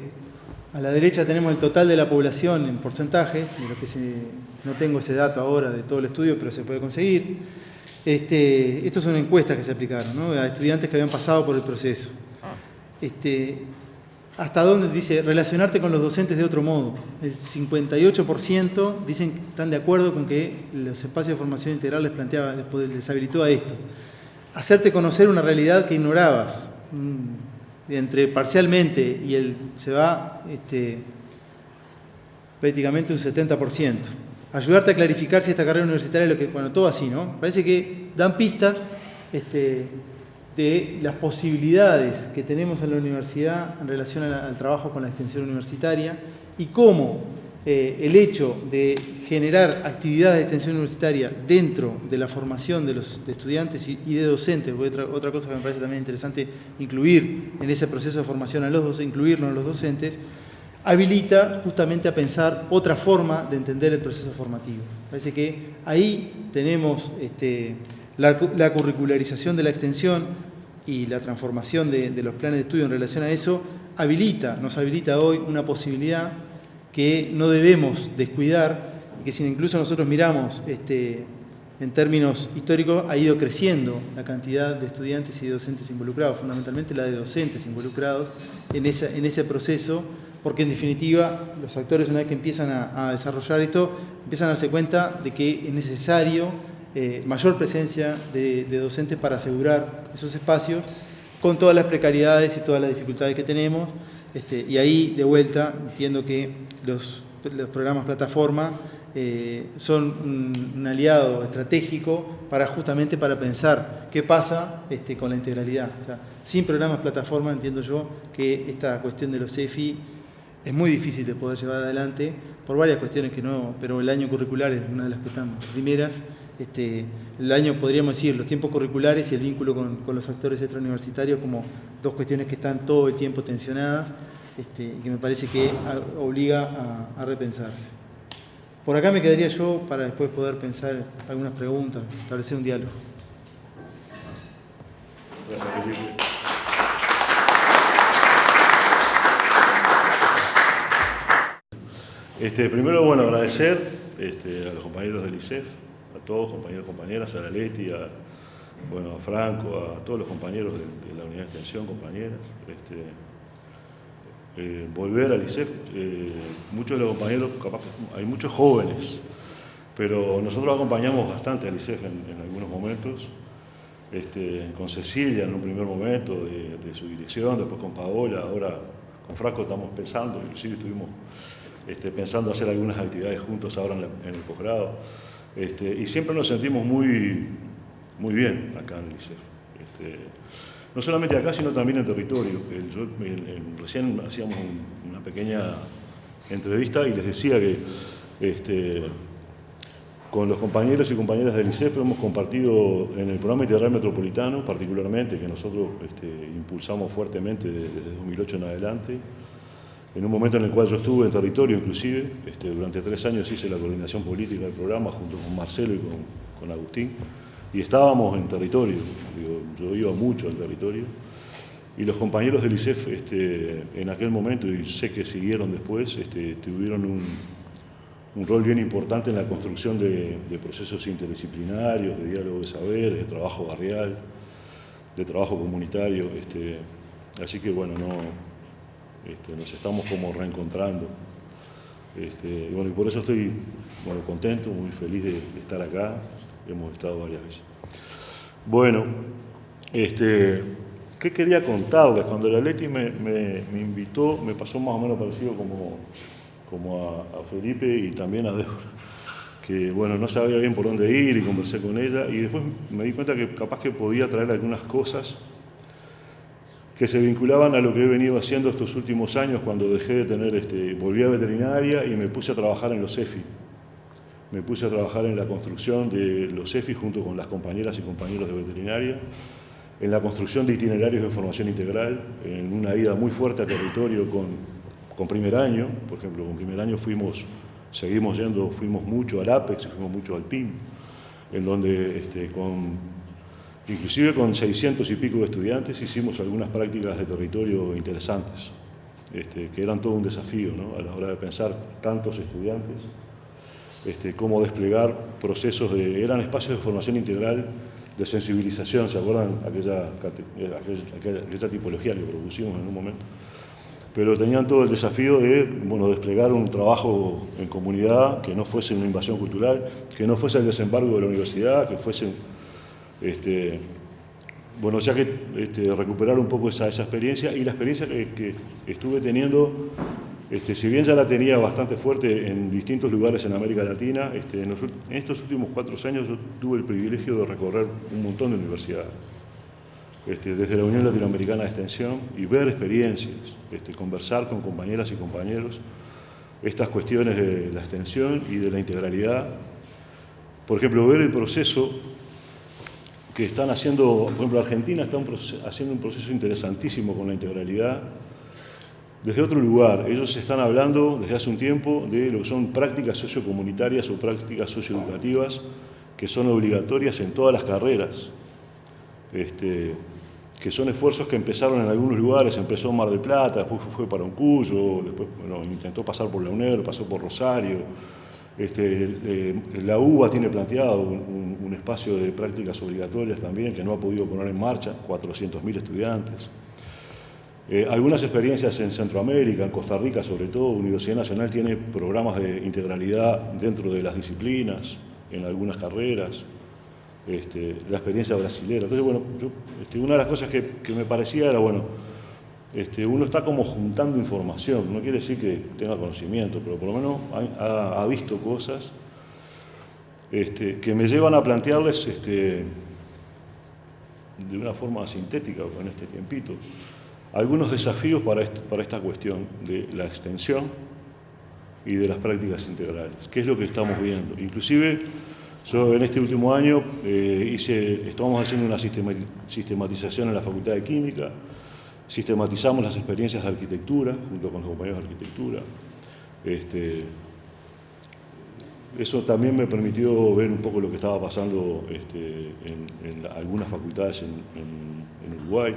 a la derecha tenemos el total de la población en porcentajes, de lo que no tengo ese dato ahora de todo el estudio, pero se puede conseguir. Este, esto es una encuesta que se aplicaron a estudiantes que habían pasado por el proceso. Este, ¿Hasta dónde dice relacionarte con los docentes de otro modo? El 58% dicen que están de acuerdo con que los espacios de formación integral les, planteaba, les habilitó a esto. Hacerte conocer una realidad que ignorabas, entre parcialmente y el se va este, prácticamente un 70%. Ayudarte a clarificar si esta carrera universitaria es lo que, bueno, todo así, ¿no? Parece que dan pistas este, de las posibilidades que tenemos en la universidad en relación al trabajo con la extensión universitaria y cómo eh, el hecho de generar actividades de extensión universitaria dentro de la formación de los estudiantes y, de docentes, otra, otra cosa que me parece también interesante incluir en ese proceso de formación a los docentes, incluirnos los docentes, habilita justamente a pensar otra forma de entender el proceso formativo. Parece que ahí tenemos este, la, curricularización de la extensión y la transformación de, de los planes de estudio en relación a eso, habilita, nos habilita hoy una posibilidad que no debemos descuidar, que si incluso nosotros miramos este, en términos históricos, ha ido creciendo la cantidad de estudiantes y docentes involucrados, fundamentalmente la de docentes involucrados en, en ese proceso, porque en definitiva los actores una vez que empiezan a, desarrollar esto, empiezan a darse cuenta de que es necesario eh, mayor presencia de, docentes para asegurar esos espacios, con todas las precariedades y todas las dificultades que tenemos, este, y ahí de vuelta entiendo que los, programas plataforma eh, son un, aliado estratégico para justamente para pensar qué pasa este, con la integralidad. sin programas plataforma entiendo yo que esta cuestión de los EFI es muy difícil de poder llevar adelante por varias cuestiones que no, pero el año curricular es una de las que están primeras. Este, el año, podríamos decir, los tiempos curriculares y el vínculo con, con los actores extrauniversitarios como dos cuestiones que están todo el tiempo tensionadas este, y que me parece que obliga a, repensarse. Por acá me quedaría yo para después poder pensar algunas preguntas, establecer un diálogo. Este, primero, bueno, agradecer este, a los compañeros del ICEF, todos, compañeros compañeras, a la Leti, a, bueno, Franco, a todos los compañeros de, la unidad de extensión, compañeras. Este, eh, volver al ICEF. Eh, muchos de los compañeros, capaz hay muchos jóvenes, pero nosotros acompañamos bastante al ICEF en, algunos momentos, este, con Cecilia en un primer momento de, su dirección, después con Paola, ahora con Franco estamos pensando, inclusive estuvimos este, pensando hacer algunas actividades juntos ahora en, el posgrado, este, y siempre nos sentimos muy, muy bien acá en el ICEF. Este, no solamente acá, sino también en territorio. recién hacíamos una pequeña entrevista y les decía que este, Con los compañeros y compañeras del ICEF hemos compartido en el programa integral metropolitano, particularmente, que nosotros impulsamos fuertemente desde 2008 en adelante, en un momento en el cual yo estuve en territorio inclusive, este, durante tres años hice la coordinación política del programa junto con Marcelo y con, Agustín, y estábamos en territorio, yo iba mucho al territorio, y los compañeros del ICEF este, en aquel momento, y sé que siguieron después, este, tuvieron un, rol bien importante en la construcción de, procesos interdisciplinarios, de diálogo de saber, de trabajo barrial, de trabajo comunitario. Este, así que bueno, no, este, nos estamos como reencontrando. Este, y bueno, por eso estoy bueno, contento, muy feliz de, estar acá. Hemos estado varias veces. Bueno, este, ¿qué quería contarles? Cuando la Leti me, invitó, me pasó más o menos parecido como, como a, a, Felipe y también a Débora, que bueno, no sabía bien por dónde ir y conversé con ella y después me di cuenta que capaz que podía traer algunas cosas que se vinculaban a lo que he venido haciendo estos últimos años cuando dejé de tener, este, volví a veterinaria y me puse a trabajar en los EFI. Me puse a trabajar en la construcción de los EFI junto con las compañeras y compañeros de veterinaria, en la construcción de itinerarios de formación integral, en una ida muy fuerte a territorio con, con primer año, por ejemplo, con primer año fuimos, seguimos yendo, fuimos mucho al APEX, fuimos mucho al PIM, en donde este, con Inclusive con 600 y pico de estudiantes hicimos algunas prácticas de territorio interesantes, este, que eran todo un desafío a la hora de pensar tantos estudiantes, este, cómo desplegar procesos de... eran espacios de formación integral, de sensibilización, ¿se acuerdan? Aquella, aquella, tipología que propusimos en un momento. Pero tenían todo el desafío de bueno, desplegar un trabajo en comunidad que no fuese una invasión cultural, que no fuese el desembarco de la universidad, que fuese este, bueno, ya que este, recuperar un poco esa, experiencia y la experiencia que, estuve teniendo, este, si bien ya la tenía bastante fuerte en distintos lugares en América Latina, este, en, estos últimos cuatro años yo tuve el privilegio de recorrer un montón de universidades, desde la Unión Latinoamericana de Extensión y ver experiencias, conversar con compañeras y compañeros estas cuestiones de la extensión y de la integralidad. Por ejemplo, ver el proceso que están haciendo, por ejemplo, Argentina está haciendo un proceso interesantísimo con la integralidad desde otro lugar. Ellos están hablando desde hace un tiempo de lo que son prácticas sociocomunitarias o prácticas socioeducativas que son obligatorias en todas las carreras. Este, que son esfuerzos que empezaron en algunos lugares, empezó en Mar del Plata, después fue para un Cuyo, después intentó pasar por la UNER, pasó por Rosario, este, la UBA tiene planteado un, espacio de prácticas obligatorias también que no ha podido poner en marcha, 400.000 estudiantes. Eh, algunas experiencias en Centroamérica, en Costa Rica sobre todo, Universidad Nacional tiene programas de integralidad dentro de las disciplinas, en algunas carreras, este, la experiencia brasilera. Entonces, bueno, este, una de las cosas que me parecía era, bueno, este, uno está como juntando información, no quiere decir que tenga conocimiento, pero por lo menos ha, visto cosas este, que me llevan a plantearles este, de una forma sintética con este tiempito algunos desafíos para, esta cuestión de la extensión y de las prácticas integrales. ¿Qué es lo que estamos viendo? Inclusive yo en este último año eh, hice, estamos haciendo una sistematización en la Facultad de Química, Sistematizamos las experiencias de arquitectura junto con los compañeros de arquitectura. Este, eso también me permitió ver un poco lo que estaba pasando este, en, algunas facultades en, Uruguay.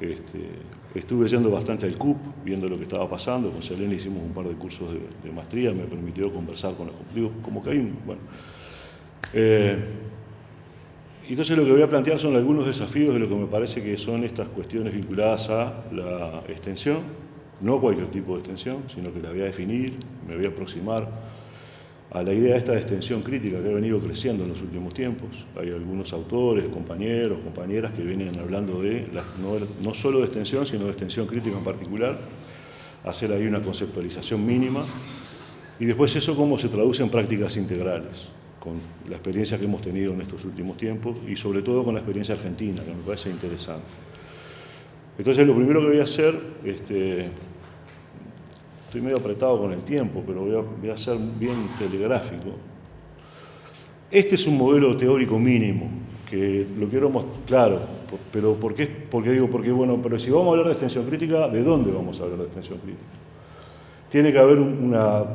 Este, estuve yendo bastante al CUP, viendo lo que estaba pasando. Con Selena hicimos un par de cursos de, maestría, me permitió conversar con los... Digo, como que hay un... Bueno, eh, entonces lo que voy a plantear son algunos desafíos de lo que me parece que son estas cuestiones vinculadas a la extensión, no cualquier tipo de extensión, sino que la voy a definir, me voy a aproximar a la idea de esta extensión crítica que ha venido creciendo en los últimos tiempos. Hay algunos autores, compañeros, compañeras que vienen hablando de, no, no solo de extensión, sino de extensión crítica en particular, hacer ahí una conceptualización mínima, y después eso cómo se traduce en prácticas integrales con la experiencia que hemos tenido en estos últimos tiempos y sobre todo con la experiencia argentina, que me parece interesante. Entonces lo primero que voy a hacer, este, estoy medio apretado con el tiempo, pero voy a, ser bien telegráfico. Este es un modelo teórico mínimo, que lo quiero mostrar, claro, pero ¿por qué? Porque digo, porque bueno, pero si vamos a hablar de extensión crítica, ¿de dónde vamos a hablar de extensión crítica? Tiene que haber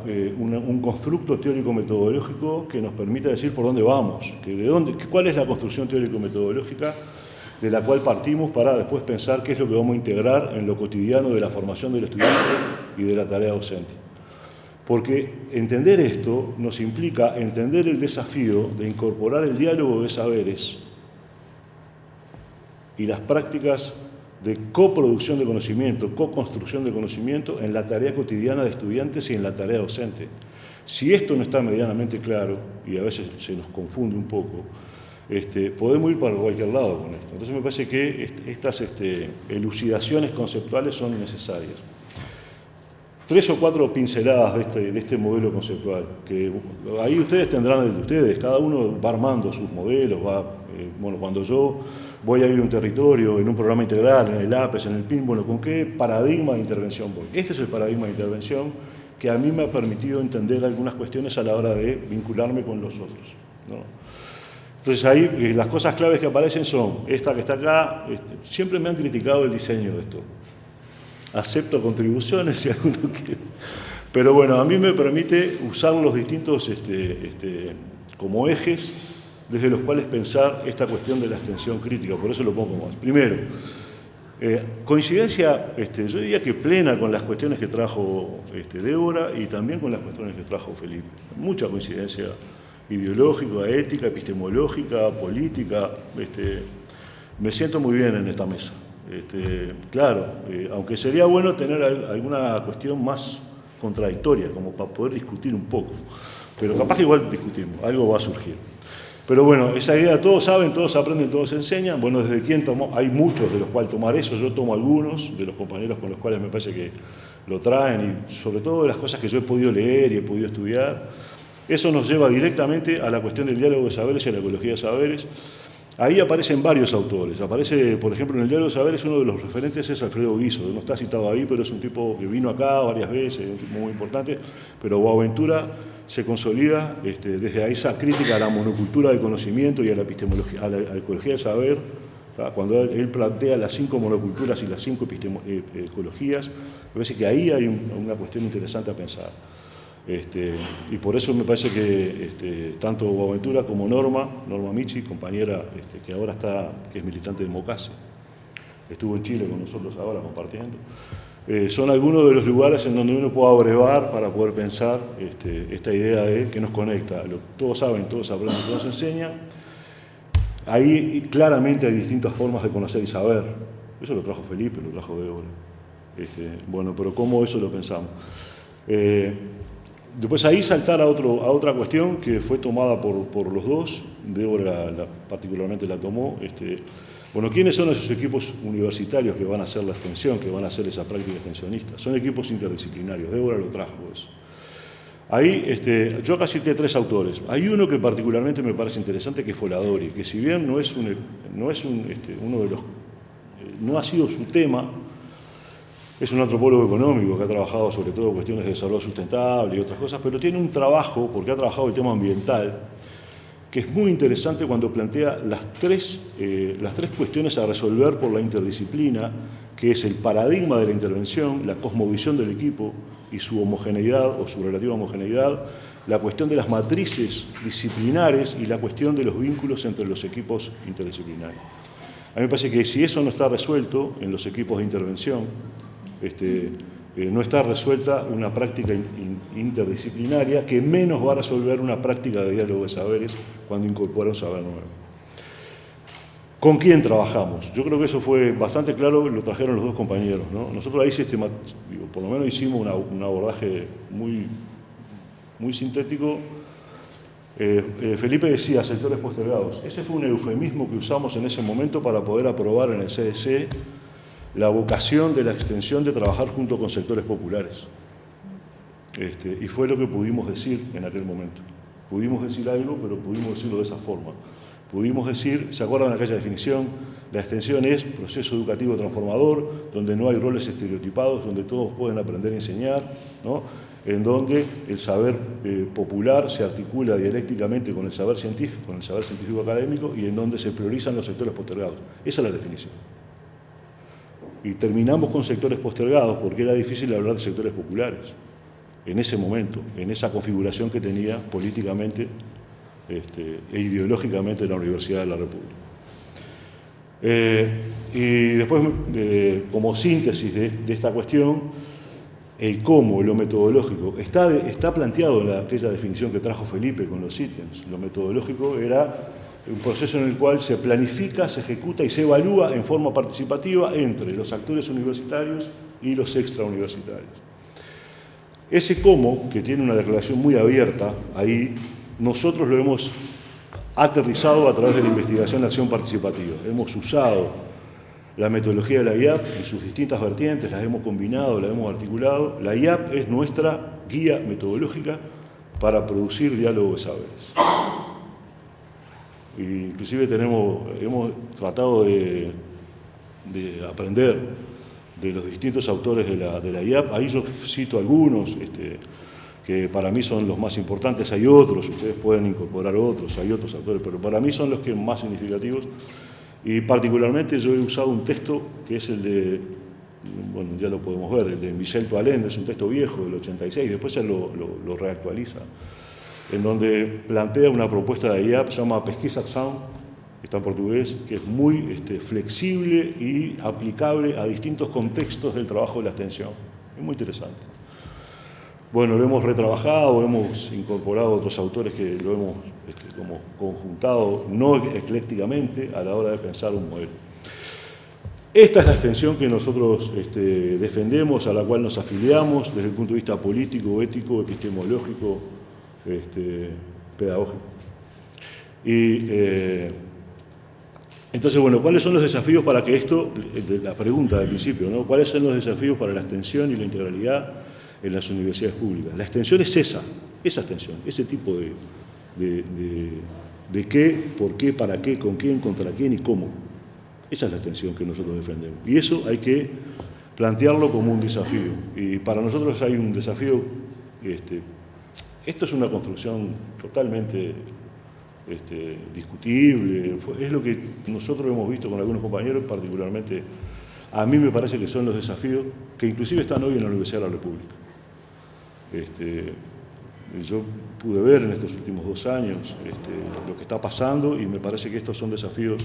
eh, un constructo teórico-metodológico que nos permita decir por dónde vamos, que de dónde, cuál es la construcción teórico-metodológica de la cual partimos para después pensar qué es lo que vamos a integrar en lo cotidiano de la formación del estudiante y de la tarea docente. Porque entender esto nos implica entender el desafío de incorporar el diálogo de saberes y las prácticas de coproducción de conocimiento, co-construcción de conocimiento en la tarea cotidiana de estudiantes y en la tarea docente. Si esto no está medianamente claro, y a veces se nos confunde un poco, este, podemos ir para cualquier lado con esto. Entonces me parece que estas este, elucidaciones conceptuales son necesarias. Tres o cuatro pinceladas de este, este modelo conceptual, que ahí ustedes tendrán de ustedes, cada uno va armando sus modelos, va, eh, bueno, cuando yo voy a ir a un territorio, en un programa integral, en el APES, en el PIN, bueno, ¿con qué paradigma de intervención voy? Este es el paradigma de intervención que a mí me ha permitido entender algunas cuestiones a la hora de vincularme con los otros. Entonces ahí eh, las cosas claves que aparecen son, esta que está acá, este, siempre me han criticado el diseño de esto. Acepto contribuciones si alguno quiere. Pero bueno, a mí me permite usar los distintos este, este, como ejes desde los cuales pensar esta cuestión de la extensión crítica, por eso lo pongo más. Primero, eh, coincidencia, este, yo diría que plena con las cuestiones que trajo este, Débora y también con las cuestiones que trajo Felipe. Mucha coincidencia ideológica, ética, epistemológica, política. Este, me siento muy bien en esta mesa. Este, claro, eh, aunque sería bueno tener alguna cuestión más contradictoria, como para poder discutir un poco. Pero capaz que igual discutimos, algo va a surgir. Pero bueno, esa idea todos saben, todos aprenden, todos enseñan. Bueno, desde quién tomó, hay muchos de los cuales tomar eso, yo tomo algunos de los compañeros con los cuales me parece que lo traen y sobre todo de las cosas que yo he podido leer y he podido estudiar. Eso nos lleva directamente a la cuestión del diálogo de saberes y a la ecología de saberes. Ahí aparecen varios autores. Aparece, por ejemplo, en el diálogo de saberes uno de los referentes es Alfredo Guiso. No está citado ahí, pero es un tipo que vino acá varias veces, un tipo muy importante. Pero Boaventura se consolida este, desde esa crítica a la monocultura del conocimiento y a la epistemología, a la, ecología del saber, cuando él, plantea las cinco monoculturas y las cinco eh, ecologías, me parece que ahí hay una cuestión interesante a pensar. Este, y por eso me parece que este, tanto Boaventura como Norma, Norma Michi, compañera este, que ahora está, que es militante de Mocase, estuvo en Chile con nosotros ahora compartiendo, eh, son algunos de los lugares en donde uno puede abrevar para poder pensar esta idea de que nos conecta. todos saben, todos aprenden, todos enseñan. Ahí claramente hay distintas formas de conocer y saber. Eso lo trajo Felipe, lo trajo Débora. bueno, pero ¿cómo eso lo pensamos? Eh, Después ahí saltar a, otro, a otra cuestión que fue tomada por, los dos, Débora particularmente la tomó. Este, bueno, ¿quiénes son esos equipos universitarios que van a hacer la extensión, que van a hacer esa práctica extensionista? Son equipos interdisciplinarios, Débora lo trajo eso. Ahí, este, yo acá cité tres autores. Hay uno que particularmente me parece interesante, que es Foladori, que si bien no es, este, uno de los... No ha sido su tema, es un antropólogo económico que ha trabajado sobre todo cuestiones de desarrollo sustentable y otras cosas, pero tiene un trabajo, porque ha trabajado el tema ambiental, que es muy interesante cuando plantea las tres, eh, las tres cuestiones a resolver por la interdisciplina, que es el paradigma de la intervención, la cosmovisión del equipo y su homogeneidad o su relativa homogeneidad, la cuestión de las matrices disciplinares y la cuestión de los vínculos entre los equipos interdisciplinarios. A mí me parece que si eso no está resuelto en los equipos de intervención, este, eh, no está resuelta una práctica interdisciplinaria que menos va a resolver una práctica de diálogo de saberes cuando incorpora un saber nuevo. ¿Con quién trabajamos? Yo creo que eso fue bastante claro, lo trajeron los dos compañeros. Nosotros ahí por lo menos hicimos un abordaje muy, muy sintético. Eh, eh, Felipe decía sectores postergados. Ese fue un eufemismo que usamos en ese momento para poder aprobar en el CDC la vocación de la extensión de trabajar junto con sectores populares. Este, y fue lo que pudimos decir en aquel momento. Pudimos decir algo, pero pudimos decirlo de esa forma. Pudimos decir, ¿se acuerdan aquella definición? La extensión es proceso educativo transformador, donde no hay roles estereotipados, donde todos pueden aprender y enseñar. ¿no? en donde el saber eh, popular se articula dialécticamente con el saber científico, con el saber científico académico y en donde se priorizan los sectores postergados. Esa es la definición. Y terminamos con sectores postergados porque era difícil hablar de sectores populares en ese momento, en esa configuración que tenía políticamente este, e ideológicamente la Universidad de la República. Eh, y después, eh, como síntesis de, esta cuestión, el cómo, lo metodológico, está, está planteado en aquella definición que trajo Felipe con los ítems. Lo metodológico era un proceso en el cual se planifica, se ejecuta y se evalúa en forma participativa entre los actores universitarios y los extrauniversitarios. Ese cómo, que tiene una declaración muy abierta ahí, nosotros lo hemos aterrizado a través de la investigación de acción participativa. Hemos usado la metodología de la IAP en sus distintas vertientes, las hemos combinado, las hemos articulado. La IAP es nuestra guía metodológica para producir diálogo de saberes. Inclusive tenemos, hemos tratado de, aprender de los distintos autores de la, de la IAP. Ahí yo cito algunos, este, que para mí son los más importantes, hay otros, ustedes pueden incorporar otros, hay otros autores, pero para mí son los que más significativos. Y particularmente yo he usado un texto que es el de, bueno, ya lo podemos ver, el de Michel Toalén, es un texto viejo del 86, después él lo, lo, reactualiza, en donde plantea una propuesta de IAP, se llama Pesquisa Sound, está en portugués, que es muy este, flexible y aplicable a distintos contextos del trabajo de la extensión. Es muy interesante. Bueno, lo hemos retrabajado, hemos incorporado otros autores que lo hemos este, como conjuntado, no eclécticamente, a la hora de pensar un modelo. Esta es la extensión que nosotros este, defendemos, a la cual nos afiliamos desde el punto de vista político, ético, epistemológico, este, pedagógico. Y eh, entonces, bueno, ¿cuáles son los desafíos para que esto, la pregunta del principio, ¿no? ¿cuáles son los desafíos para la extensión y la integralidad en las universidades públicas. La extensión es esa, esa extensión, ese tipo de, de, qué, por qué, para qué, con quién, contra quién y cómo. Esa es la extensión que nosotros defendemos. Y eso hay que plantearlo como un desafío. Y para nosotros hay un desafío, este, esto es una construcción totalmente este, discutible, es lo que nosotros hemos visto con algunos compañeros, particularmente a mí me parece que son los desafíos que inclusive están hoy en la Universidad de la República. Este, yo pude ver en estos últimos dos años este, lo que está pasando y me parece que estos son desafíos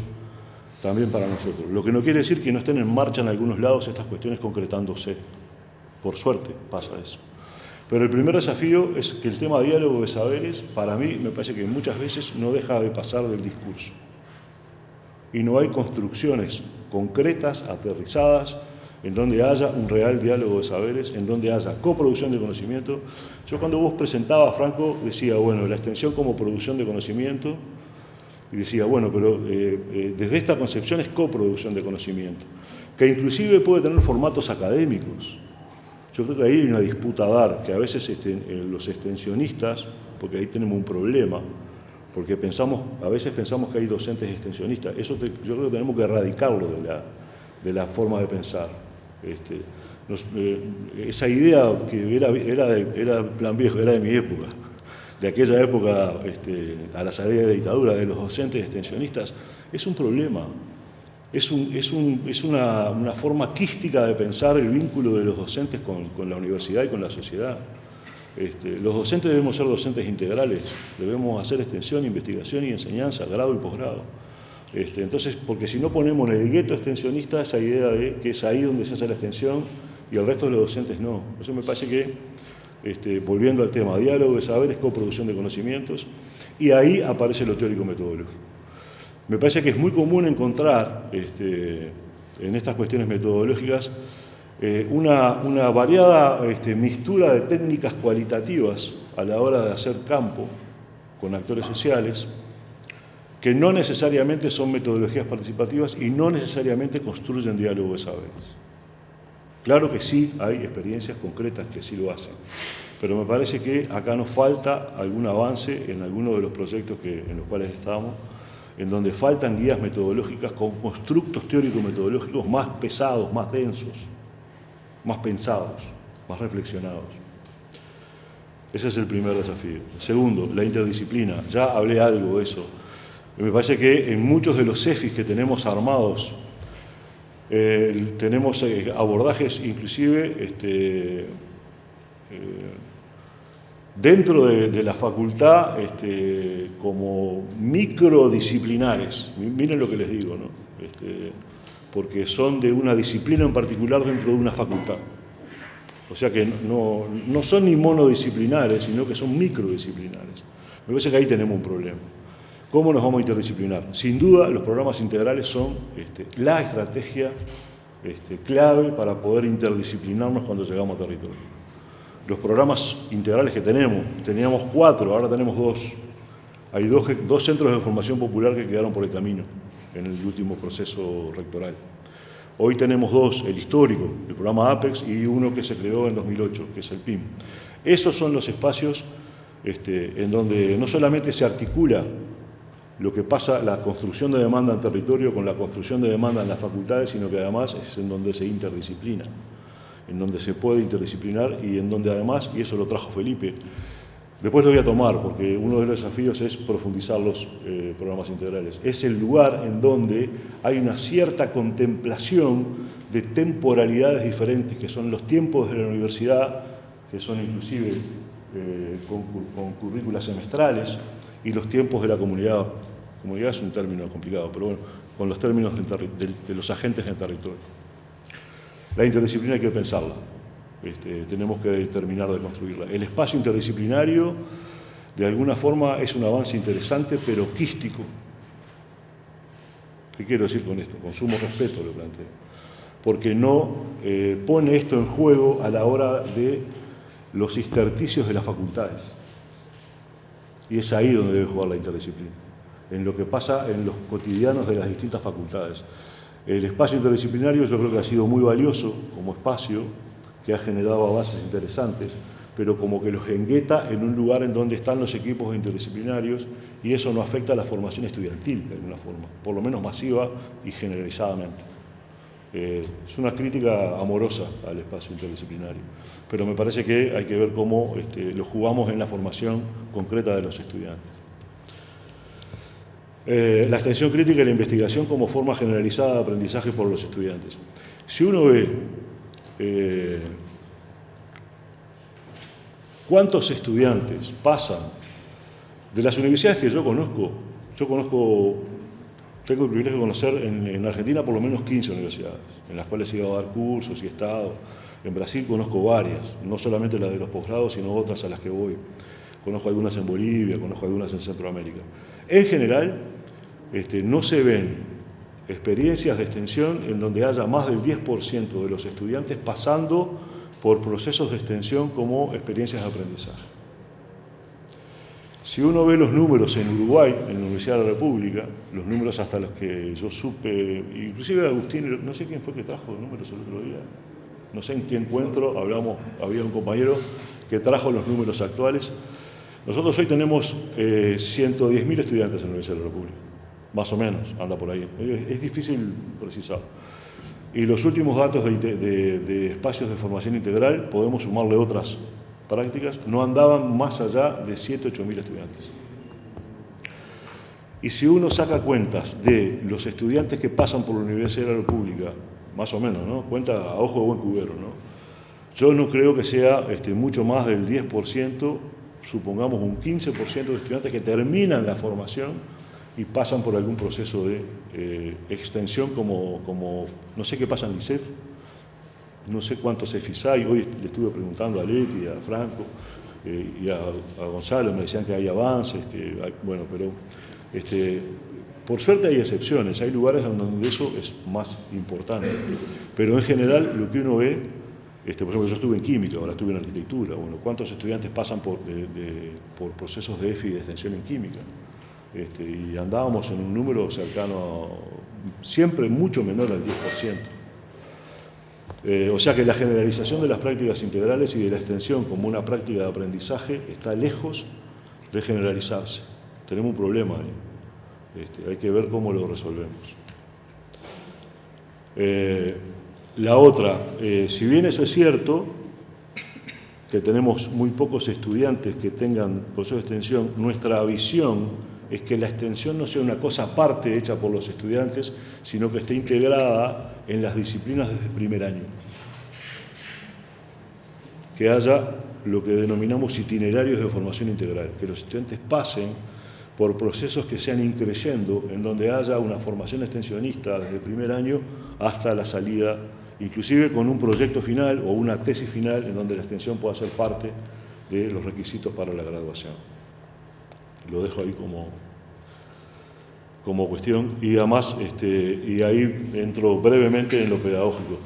también para nosotros. Lo que no quiere decir que no estén en marcha en algunos lados estas cuestiones concretándose. Por suerte pasa eso. Pero el primer desafío es que el tema diálogo de saberes, para mí, me parece que muchas veces no deja de pasar del discurso. Y no hay construcciones concretas, aterrizadas, en donde haya un real diálogo de saberes, en donde haya coproducción de conocimiento. Yo cuando vos presentabas, Franco, decía, bueno, la extensión como producción de conocimiento, y decía, bueno, pero eh, eh, desde esta concepción es coproducción de conocimiento, que inclusive puede tener formatos académicos. Yo creo que ahí hay una disputa a dar, que a veces este, eh, los extensionistas, porque ahí tenemos un problema, porque pensamos, a veces pensamos que hay docentes extensionistas, eso yo creo que tenemos que erradicarlo de la, de la forma de pensar. Este, eh, esa idea que era, era, plan viejo, era de mi época, de aquella época este, a la salida de la dictadura, de los docentes extensionistas, es un problema. Es, un, es, un, es una, forma quística de pensar el vínculo de los docentes con, la universidad y con la sociedad. Este, los docentes debemos ser docentes integrales, debemos hacer extensión, investigación y enseñanza, grado y posgrado. Este, entonces, porque si no ponemos en el gueto extensionista esa idea de que es ahí donde se hace la extensión y el resto de los docentes no. Eso me parece que, este, volviendo al tema, diálogo de saberes, coproducción de conocimientos, y ahí aparece lo teórico metodológico. Me parece que es muy común encontrar este, en estas cuestiones metodológicas eh, una, variada este, de técnicas cualitativas a la hora de hacer campo con actores sociales, que no necesariamente son metodologías participativas y no necesariamente construyen diálogo de saberes. Claro que sí hay experiencias concretas que sí lo hacen, pero me parece que acá nos falta algún avance en algunos de los proyectos en los cuales estamos, en donde faltan guías metodológicas con constructos teórico-metodológicos más pesados, más densos, más pensados, más reflexionados. Ese es el primer desafío. Segundo, la interdisciplina. Ya hablé algo de eso. Me parece que en muchos de los CEFIs que tenemos armados, eh, tenemos eh, abordajes inclusive este, eh, dentro de, la facultad este, como microdisciplinares. Miren lo que les digo. Este, porque son de una disciplina en particular dentro de una facultad. O sea que no, no son ni monodisciplinares, sino que son microdisciplinares. Me parece que ahí tenemos un problema. ¿Cómo nos vamos a interdisciplinar? Sin duda, los programas integrales son este, la estrategia clave para poder interdisciplinarnos cuando llegamos a territorio. Los programas integrales que tenemos, teníamos cuatro, ahora tenemos dos. Hay dos, centros de formación popular que quedaron por el camino en el último proceso rectoral. Hoy tenemos dos, el histórico, el programa APEX, y uno que se creó en 2008, que es el PIM. Esos son los espacios este, en donde no solamente se articula lo que pasa, la construcción de demanda en territorio con la construcción de demanda en las facultades, sino que además es en donde se interdisciplina, en donde se puede interdisciplinar y en donde además, y eso lo trajo Felipe, Después lo voy a tomar porque uno de los desafíos es profundizar los eh, programas integrales. Es el lugar en donde hay una cierta contemplación de temporalidades diferentes, que son los tiempos de la universidad, que son inclusive eh, con, currículas semestrales, y los tiempos de la comunidad. Comunidad es un término complicado, pero bueno, con los términos de los agentes en el territorio. La interdisciplina hay que pensarla. Este, tenemos que terminar de construirla. El espacio interdisciplinario, de alguna forma, es un avance interesante, pero quístico. ¿Qué quiero decir con esto? Con sumo respeto lo planteo. Porque no eh, pone esto en juego a la hora de los intersticios de las facultades. Y es ahí donde debe jugar la interdisciplina, en lo que pasa en los cotidianos de las distintas facultades. El espacio interdisciplinario yo creo que ha sido muy valioso como espacio que ha generado avances interesantes, pero como que los engueta en un lugar en donde están los equipos interdisciplinarios y eso no afecta a la formación estudiantil de alguna forma, por lo menos masiva y generalizadamente. Eh, es una crítica amorosa al espacio interdisciplinario, pero me parece que hay que ver cómo este, lo jugamos en la formación concreta de los estudiantes. Eh, la extensión crítica y la investigación como forma generalizada de aprendizaje por los estudiantes. Si uno ve eh, ¿Cuántos estudiantes pasan de las universidades que yo conozco? Yo conozco, tengo el privilegio de conocer en, Argentina por lo menos 15 universidades, en las cuales he ido a dar cursos y he estado. En Brasil conozco varias, no solamente las de los posgrados, sino otras a las que voy. Conozco algunas en Bolivia, conozco algunas en Centroamérica. En general, este, no se ven experiencias de extensión en donde haya más del 10% de los estudiantes pasando por procesos de extensión como experiencias de aprendizaje. Si uno ve los números en Uruguay, en la Universidad de la República, los números hasta los que yo supe, inclusive Agustín, no sé quién fue que trajo los números el otro día, no sé en qué encuentro, hablamos, había un compañero que trajo los números actuales. Nosotros hoy tenemos eh, 110.000 estudiantes en la Universidad de la República más o menos, anda por ahí. Es difícil precisar. Y los últimos datos de, espacios de formación integral, podemos sumarle otras prácticas, no andaban más allá de 7, 8 mil estudiantes. Y si uno saca cuentas de los estudiantes que pasan por la Universidad de la República, más o menos, ¿no? Cuenta a ojo de buen cubero, ¿no? Yo no creo que sea este, mucho más del 10%, supongamos un 15% de estudiantes que terminan la formación y pasan por algún proceso de eh, extensión como, como, no sé qué pasa en ICEF, no sé cuántos EFIS hay, hoy le estuve preguntando a Leti, a Franco eh, y a, Gonzalo, me decían que hay avances, que bueno, pero este, por suerte hay excepciones, hay lugares donde eso es más importante, pero en general lo que uno ve, este, por ejemplo yo estuve en química, ahora estuve en arquitectura, bueno, ¿cuántos estudiantes pasan por, por procesos de EFI de extensión en química? Este, y andábamos en un número cercano, siempre mucho menor al 10%. Eh, o sea que la generalización de las prácticas integrales y de la extensión como una práctica de aprendizaje está lejos de generalizarse. Tenemos un problema ahí. Este, hay que ver cómo lo resolvemos. Eh, la otra, eh, si bien eso es cierto, que tenemos muy pocos estudiantes que tengan proceso de extensión, nuestra visión es que la extensión no sea una cosa aparte hecha por los estudiantes, sino que esté integrada en las disciplinas desde el primer año. Que haya lo que denominamos itinerarios de formación integral, que los estudiantes pasen por procesos que sean increyendo, en donde haya una formación extensionista desde el primer año hasta la salida, inclusive con un proyecto final o una tesis final en donde la extensión pueda ser parte de los requisitos para la graduación. Lo dejo ahí como, como cuestión y además, este, y ahí entro brevemente en lo pedagógico.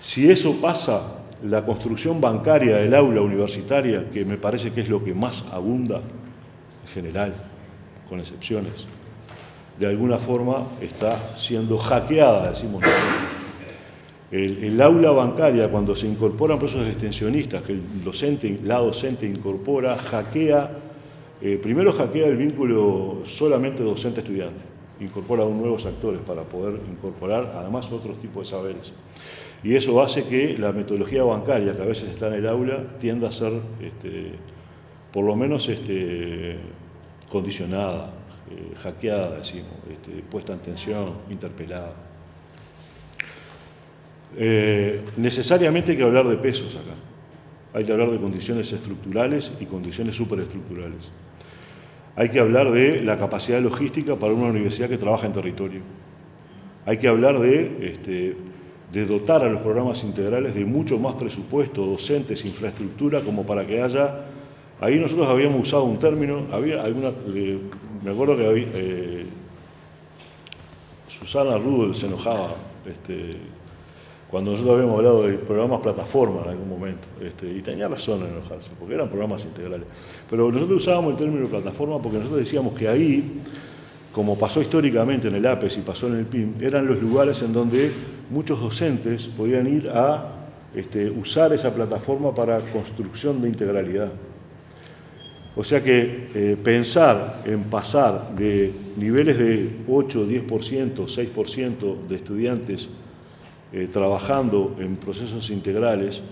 Si eso pasa, la construcción bancaria del aula universitaria, que me parece que es lo que más abunda en general, con excepciones, de alguna forma está siendo hackeada, decimos nosotros. El, aula bancaria, cuando se incorporan procesos extensionistas, que el docente, la docente incorpora, hackea, eh, primero hackea el vínculo solamente docente-estudiante, incorpora aún nuevos actores para poder incorporar además otros tipos de saberes. Y eso hace que la metodología bancaria, que a veces está en el aula, tienda a ser, este, por lo menos, este, condicionada, eh, hackeada, decimos, este, puesta en tensión, interpelada. Eh, necesariamente hay que hablar de pesos acá. Hay que hablar de condiciones estructurales y condiciones superestructurales. Hay que hablar de la capacidad logística para una universidad que trabaja en territorio. Hay que hablar de, este, de dotar a los programas integrales de mucho más presupuesto, docentes, infraestructura, como para que haya Ahí nosotros habíamos usado un término, había alguna, eh, me acuerdo que había, eh, Susana Rudel se enojaba este, cuando nosotros habíamos hablado de programas plataforma en algún momento, este, y tenía razón en enojarse, porque eran programas integrales. Pero nosotros usábamos el término plataforma porque nosotros decíamos que ahí, como pasó históricamente en el APES y pasó en el PIM, eran los lugares en donde muchos docentes podían ir a este, usar esa plataforma para construcción de integralidad. O sea que eh, pensar en pasar de niveles de 8, 10%, 6% de estudiantes eh, trabajando en procesos integrales,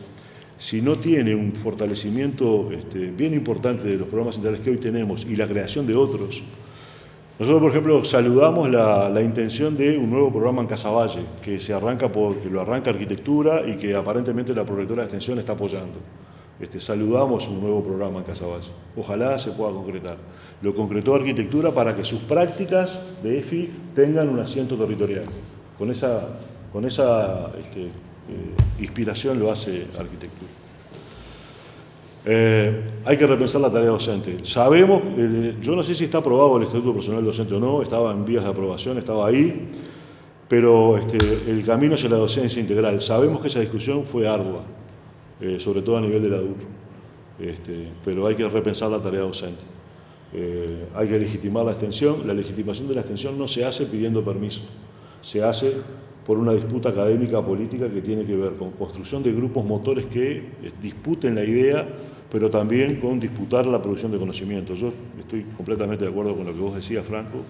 si no tiene un fortalecimiento este, bien importante de los programas integrales que hoy tenemos y la creación de otros, nosotros, por ejemplo, saludamos la, intención de un nuevo programa en Casaballe, que se arranca que lo arranca arquitectura y que aparentemente la prorectora de extensión está apoyando. Este, saludamos un nuevo programa en Casaballe. Ojalá se pueda concretar. Lo concretó Arquitectura para que sus prácticas de EFI tengan un asiento territorial. Con esa, con esa este, eh, inspiración lo hace Arquitectura. Eh, hay que repensar la tarea docente. Sabemos, yo no sé si está aprobado el Estatuto Personal Docente o no, estaba en vías de aprobación, estaba ahí, pero este, el camino hacia la docencia integral. Sabemos que esa discusión fue ardua. Eh, sobre todo a nivel del adulto. Este, pero hay que repensar la tarea docente. Hay que legitimar la extensión. La legitimación de la extensión no se hace pidiendo permiso, se hace por una disputa académica política que tiene que ver con construcción de grupos motores que eh, disputen la idea, pero también con disputar la producción de conocimiento. Yo estoy completamente de acuerdo con lo que vos decías, Franco.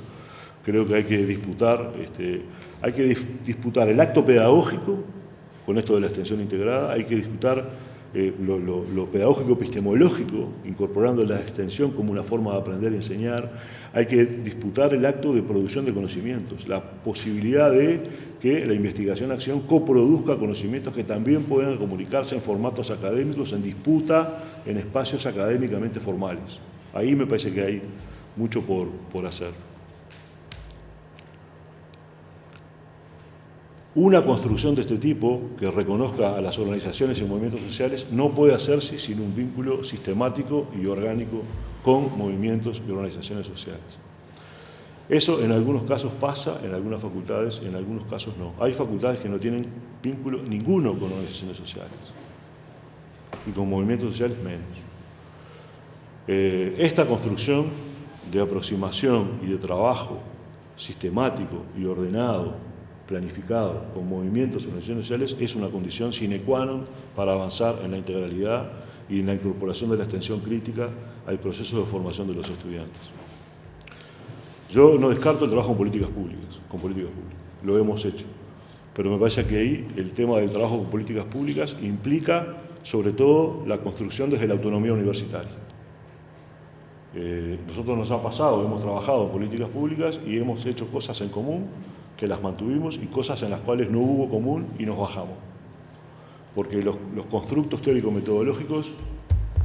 Creo que hay que disputar, este, hay que disputar el acto pedagógico con esto de la extensión integrada, hay que disputar eh, lo, pedagógico epistemológico, incorporando la extensión como una forma de aprender y enseñar, hay que disputar el acto de producción de conocimientos, la posibilidad de que la investigación-acción coproduzca conocimientos que también puedan comunicarse en formatos académicos, en disputa, en espacios académicamente formales. Ahí me parece que hay mucho por, por hacer. Una construcción de este tipo, que reconozca a las organizaciones y movimientos sociales, no puede hacerse sin un vínculo sistemático y orgánico con movimientos y organizaciones sociales. Eso en algunos casos pasa, en algunas facultades, en algunos casos no. Hay facultades que no tienen vínculo ninguno con organizaciones sociales y con movimientos sociales menos. Eh, esta construcción de aproximación y de trabajo sistemático y ordenado planificado con movimientos y organizaciones sociales es una condición sine qua non para avanzar en la integralidad y en la incorporación de la extensión crítica al proceso de formación de los estudiantes. Yo no descarto el trabajo en políticas públicas, con políticas públicas, lo hemos hecho, pero me parece que ahí el tema del trabajo con políticas públicas implica sobre todo la construcción desde la autonomía universitaria. Eh, nosotros nos ha pasado, hemos trabajado en políticas públicas y hemos hecho cosas en común que las mantuvimos y cosas en las cuales no hubo común y nos bajamos. Porque los, constructos teórico-metodológicos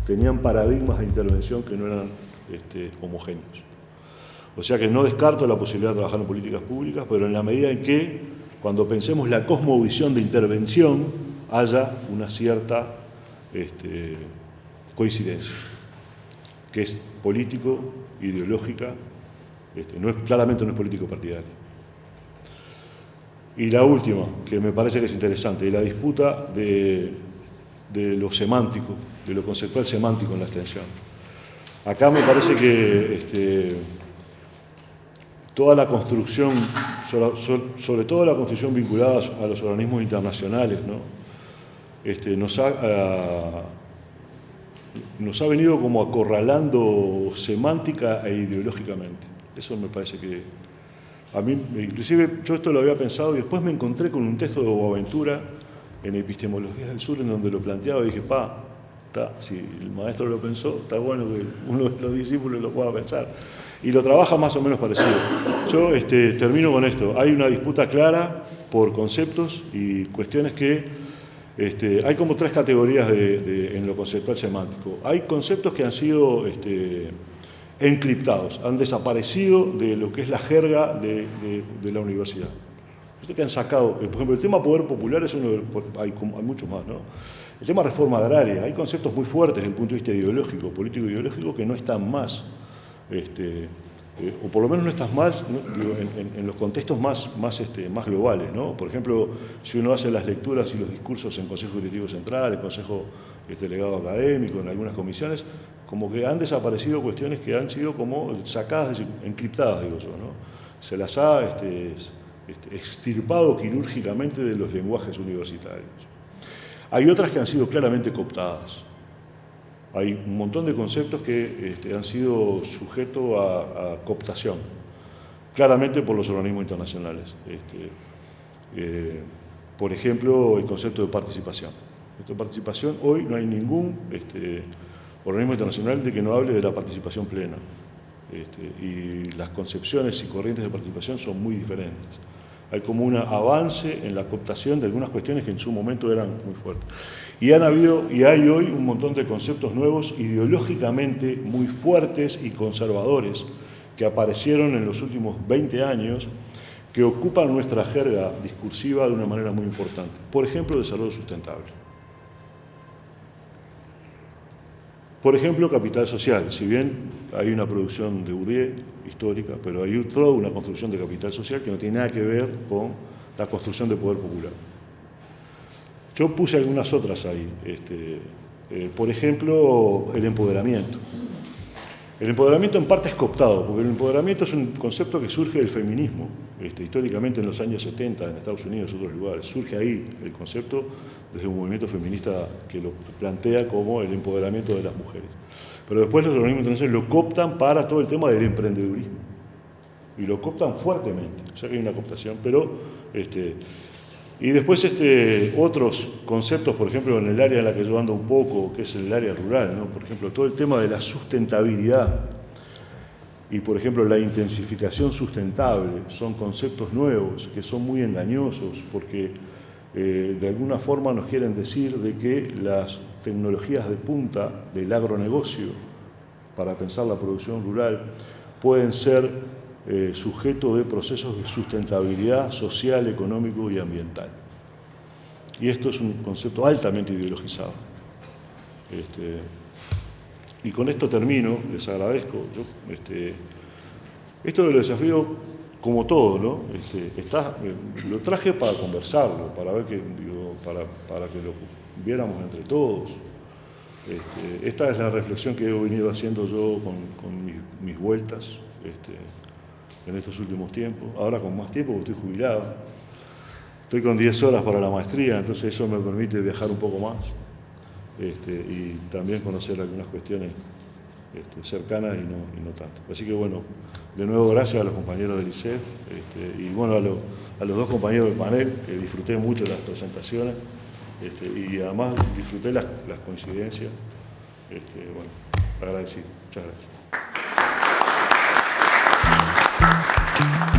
tenían paradigmas de intervención que no eran este, homogéneos. O sea que no descarto la posibilidad de trabajar en políticas públicas, pero en la medida en que, cuando pensemos la cosmovisión de intervención, haya una cierta este, coincidencia, que es político, ideológica, este, no es, claramente no es político partidario. Y la última, que me parece que es interesante, la disputa de, lo semántico, de lo conceptual semántico en la extensión. Acá me parece que este, toda la construcción, sobre, todo la construcción vinculada a los organismos internacionales, este, nos, ha, nos ha venido como acorralando semántica e ideológicamente. Eso me parece que a mí, inclusive, yo esto lo había pensado y después me encontré con un texto de Boaventura en Epistemología del Sur en donde lo planteaba y dije, pa, si el maestro lo pensó, está bueno que uno de los discípulos lo pueda pensar. Y lo trabaja más o menos parecido. Yo este, termino con esto. Hay una disputa clara por conceptos y cuestiones que este, hay como tres categorías en lo conceptual semántico. Hay conceptos que han sido este, encriptados, han desaparecido de lo que es la jerga de, la universidad. que han sacado, por ejemplo, el tema poder popular es uno de, hay, hay muchos más, ¿no? El tema reforma agraria, hay conceptos muy fuertes desde el punto de vista ideológico, político-ideológico, que no están más, este, eh, o por lo menos no están más en, los contextos más, más, este, más globales. ¿no? Por ejemplo, si uno hace las lecturas y los discursos en Consejo Directivo Central, en Consejo este, Delegado Académico, en algunas comisiones, como que han desaparecido cuestiones que han sido como sacadas, encriptadas, digo yo, ¿no? Se las ha este, este, extirpado quirúrgicamente de los lenguajes universitarios. Hay otras que han sido claramente cooptadas. Hay un montón de conceptos que este, han sido sujetos a, cooptación, claramente por los organismos internacionales. Eh, por ejemplo, el concepto de participación. de participación, hoy no hay ningún organismo internacional de que no hable de la participación plena. Este, y las concepciones y corrientes de participación son muy diferentes. Hay como un avance en la cooptación de algunas cuestiones que en su momento eran muy fuertes. Y han habido y hay hoy un montón de conceptos nuevos ideológicamente muy fuertes y conservadores que aparecieron en los últimos 20 años que ocupan nuestra jerga discursiva de una manera muy importante. Por ejemplo, desarrollo sustentable. Por ejemplo, capital social. Si bien hay una producción de UDE histórica, pero hay toda una construcción de capital social que no tiene nada que ver con la construcción de poder popular. Yo puse algunas otras ahí. Este, eh, por ejemplo, el empoderamiento. El empoderamiento en parte es cooptado, porque el empoderamiento es un concepto que surge del feminismo, este, históricamente en los años 70 en Estados Unidos y otros lugares. Surge ahí el concepto desde un movimiento feminista que lo plantea como el empoderamiento de las mujeres. Pero después los organismos internacionales lo cooptan para todo el tema del emprendedurismo. Y lo cooptan fuertemente. O sea que hay una cooptación, pero... Este, y después este, otros conceptos, por ejemplo, en el área en la que yo ando un poco, que es el área rural, por ejemplo, todo el tema de la sustentabilidad y, por ejemplo, la intensificación sustentable, son conceptos nuevos que son muy engañosos porque eh, de alguna forma nos quieren decir de que las tecnologías de punta del agronegocio para pensar la producción rural pueden ser eh, sujeto de procesos de sustentabilidad social, económico y ambiental. Y esto es un concepto altamente ideologizado. Este, y con esto termino, les agradezco. este, esto de los desafíos como todo, ¿no? Este, eh, lo traje para conversarlo, para ver que, para, que lo viéramos entre todos. Este, esta es la reflexión que he venido haciendo yo con, mis, vueltas este, en estos últimos tiempos. Ahora con más tiempo, porque estoy jubilado. Estoy con 10 horas para la maestría, entonces eso me permite viajar un poco más y también conocer algunas cuestiones este, cercanas y no, y no, tanto. Así que bueno, de nuevo gracias a los compañeros del ICEF este, y bueno, a, los dos compañeros del panel, que disfruté mucho las presentaciones este, y además disfruté las, coincidencias. Este, bueno, agradecido. Muchas gracias.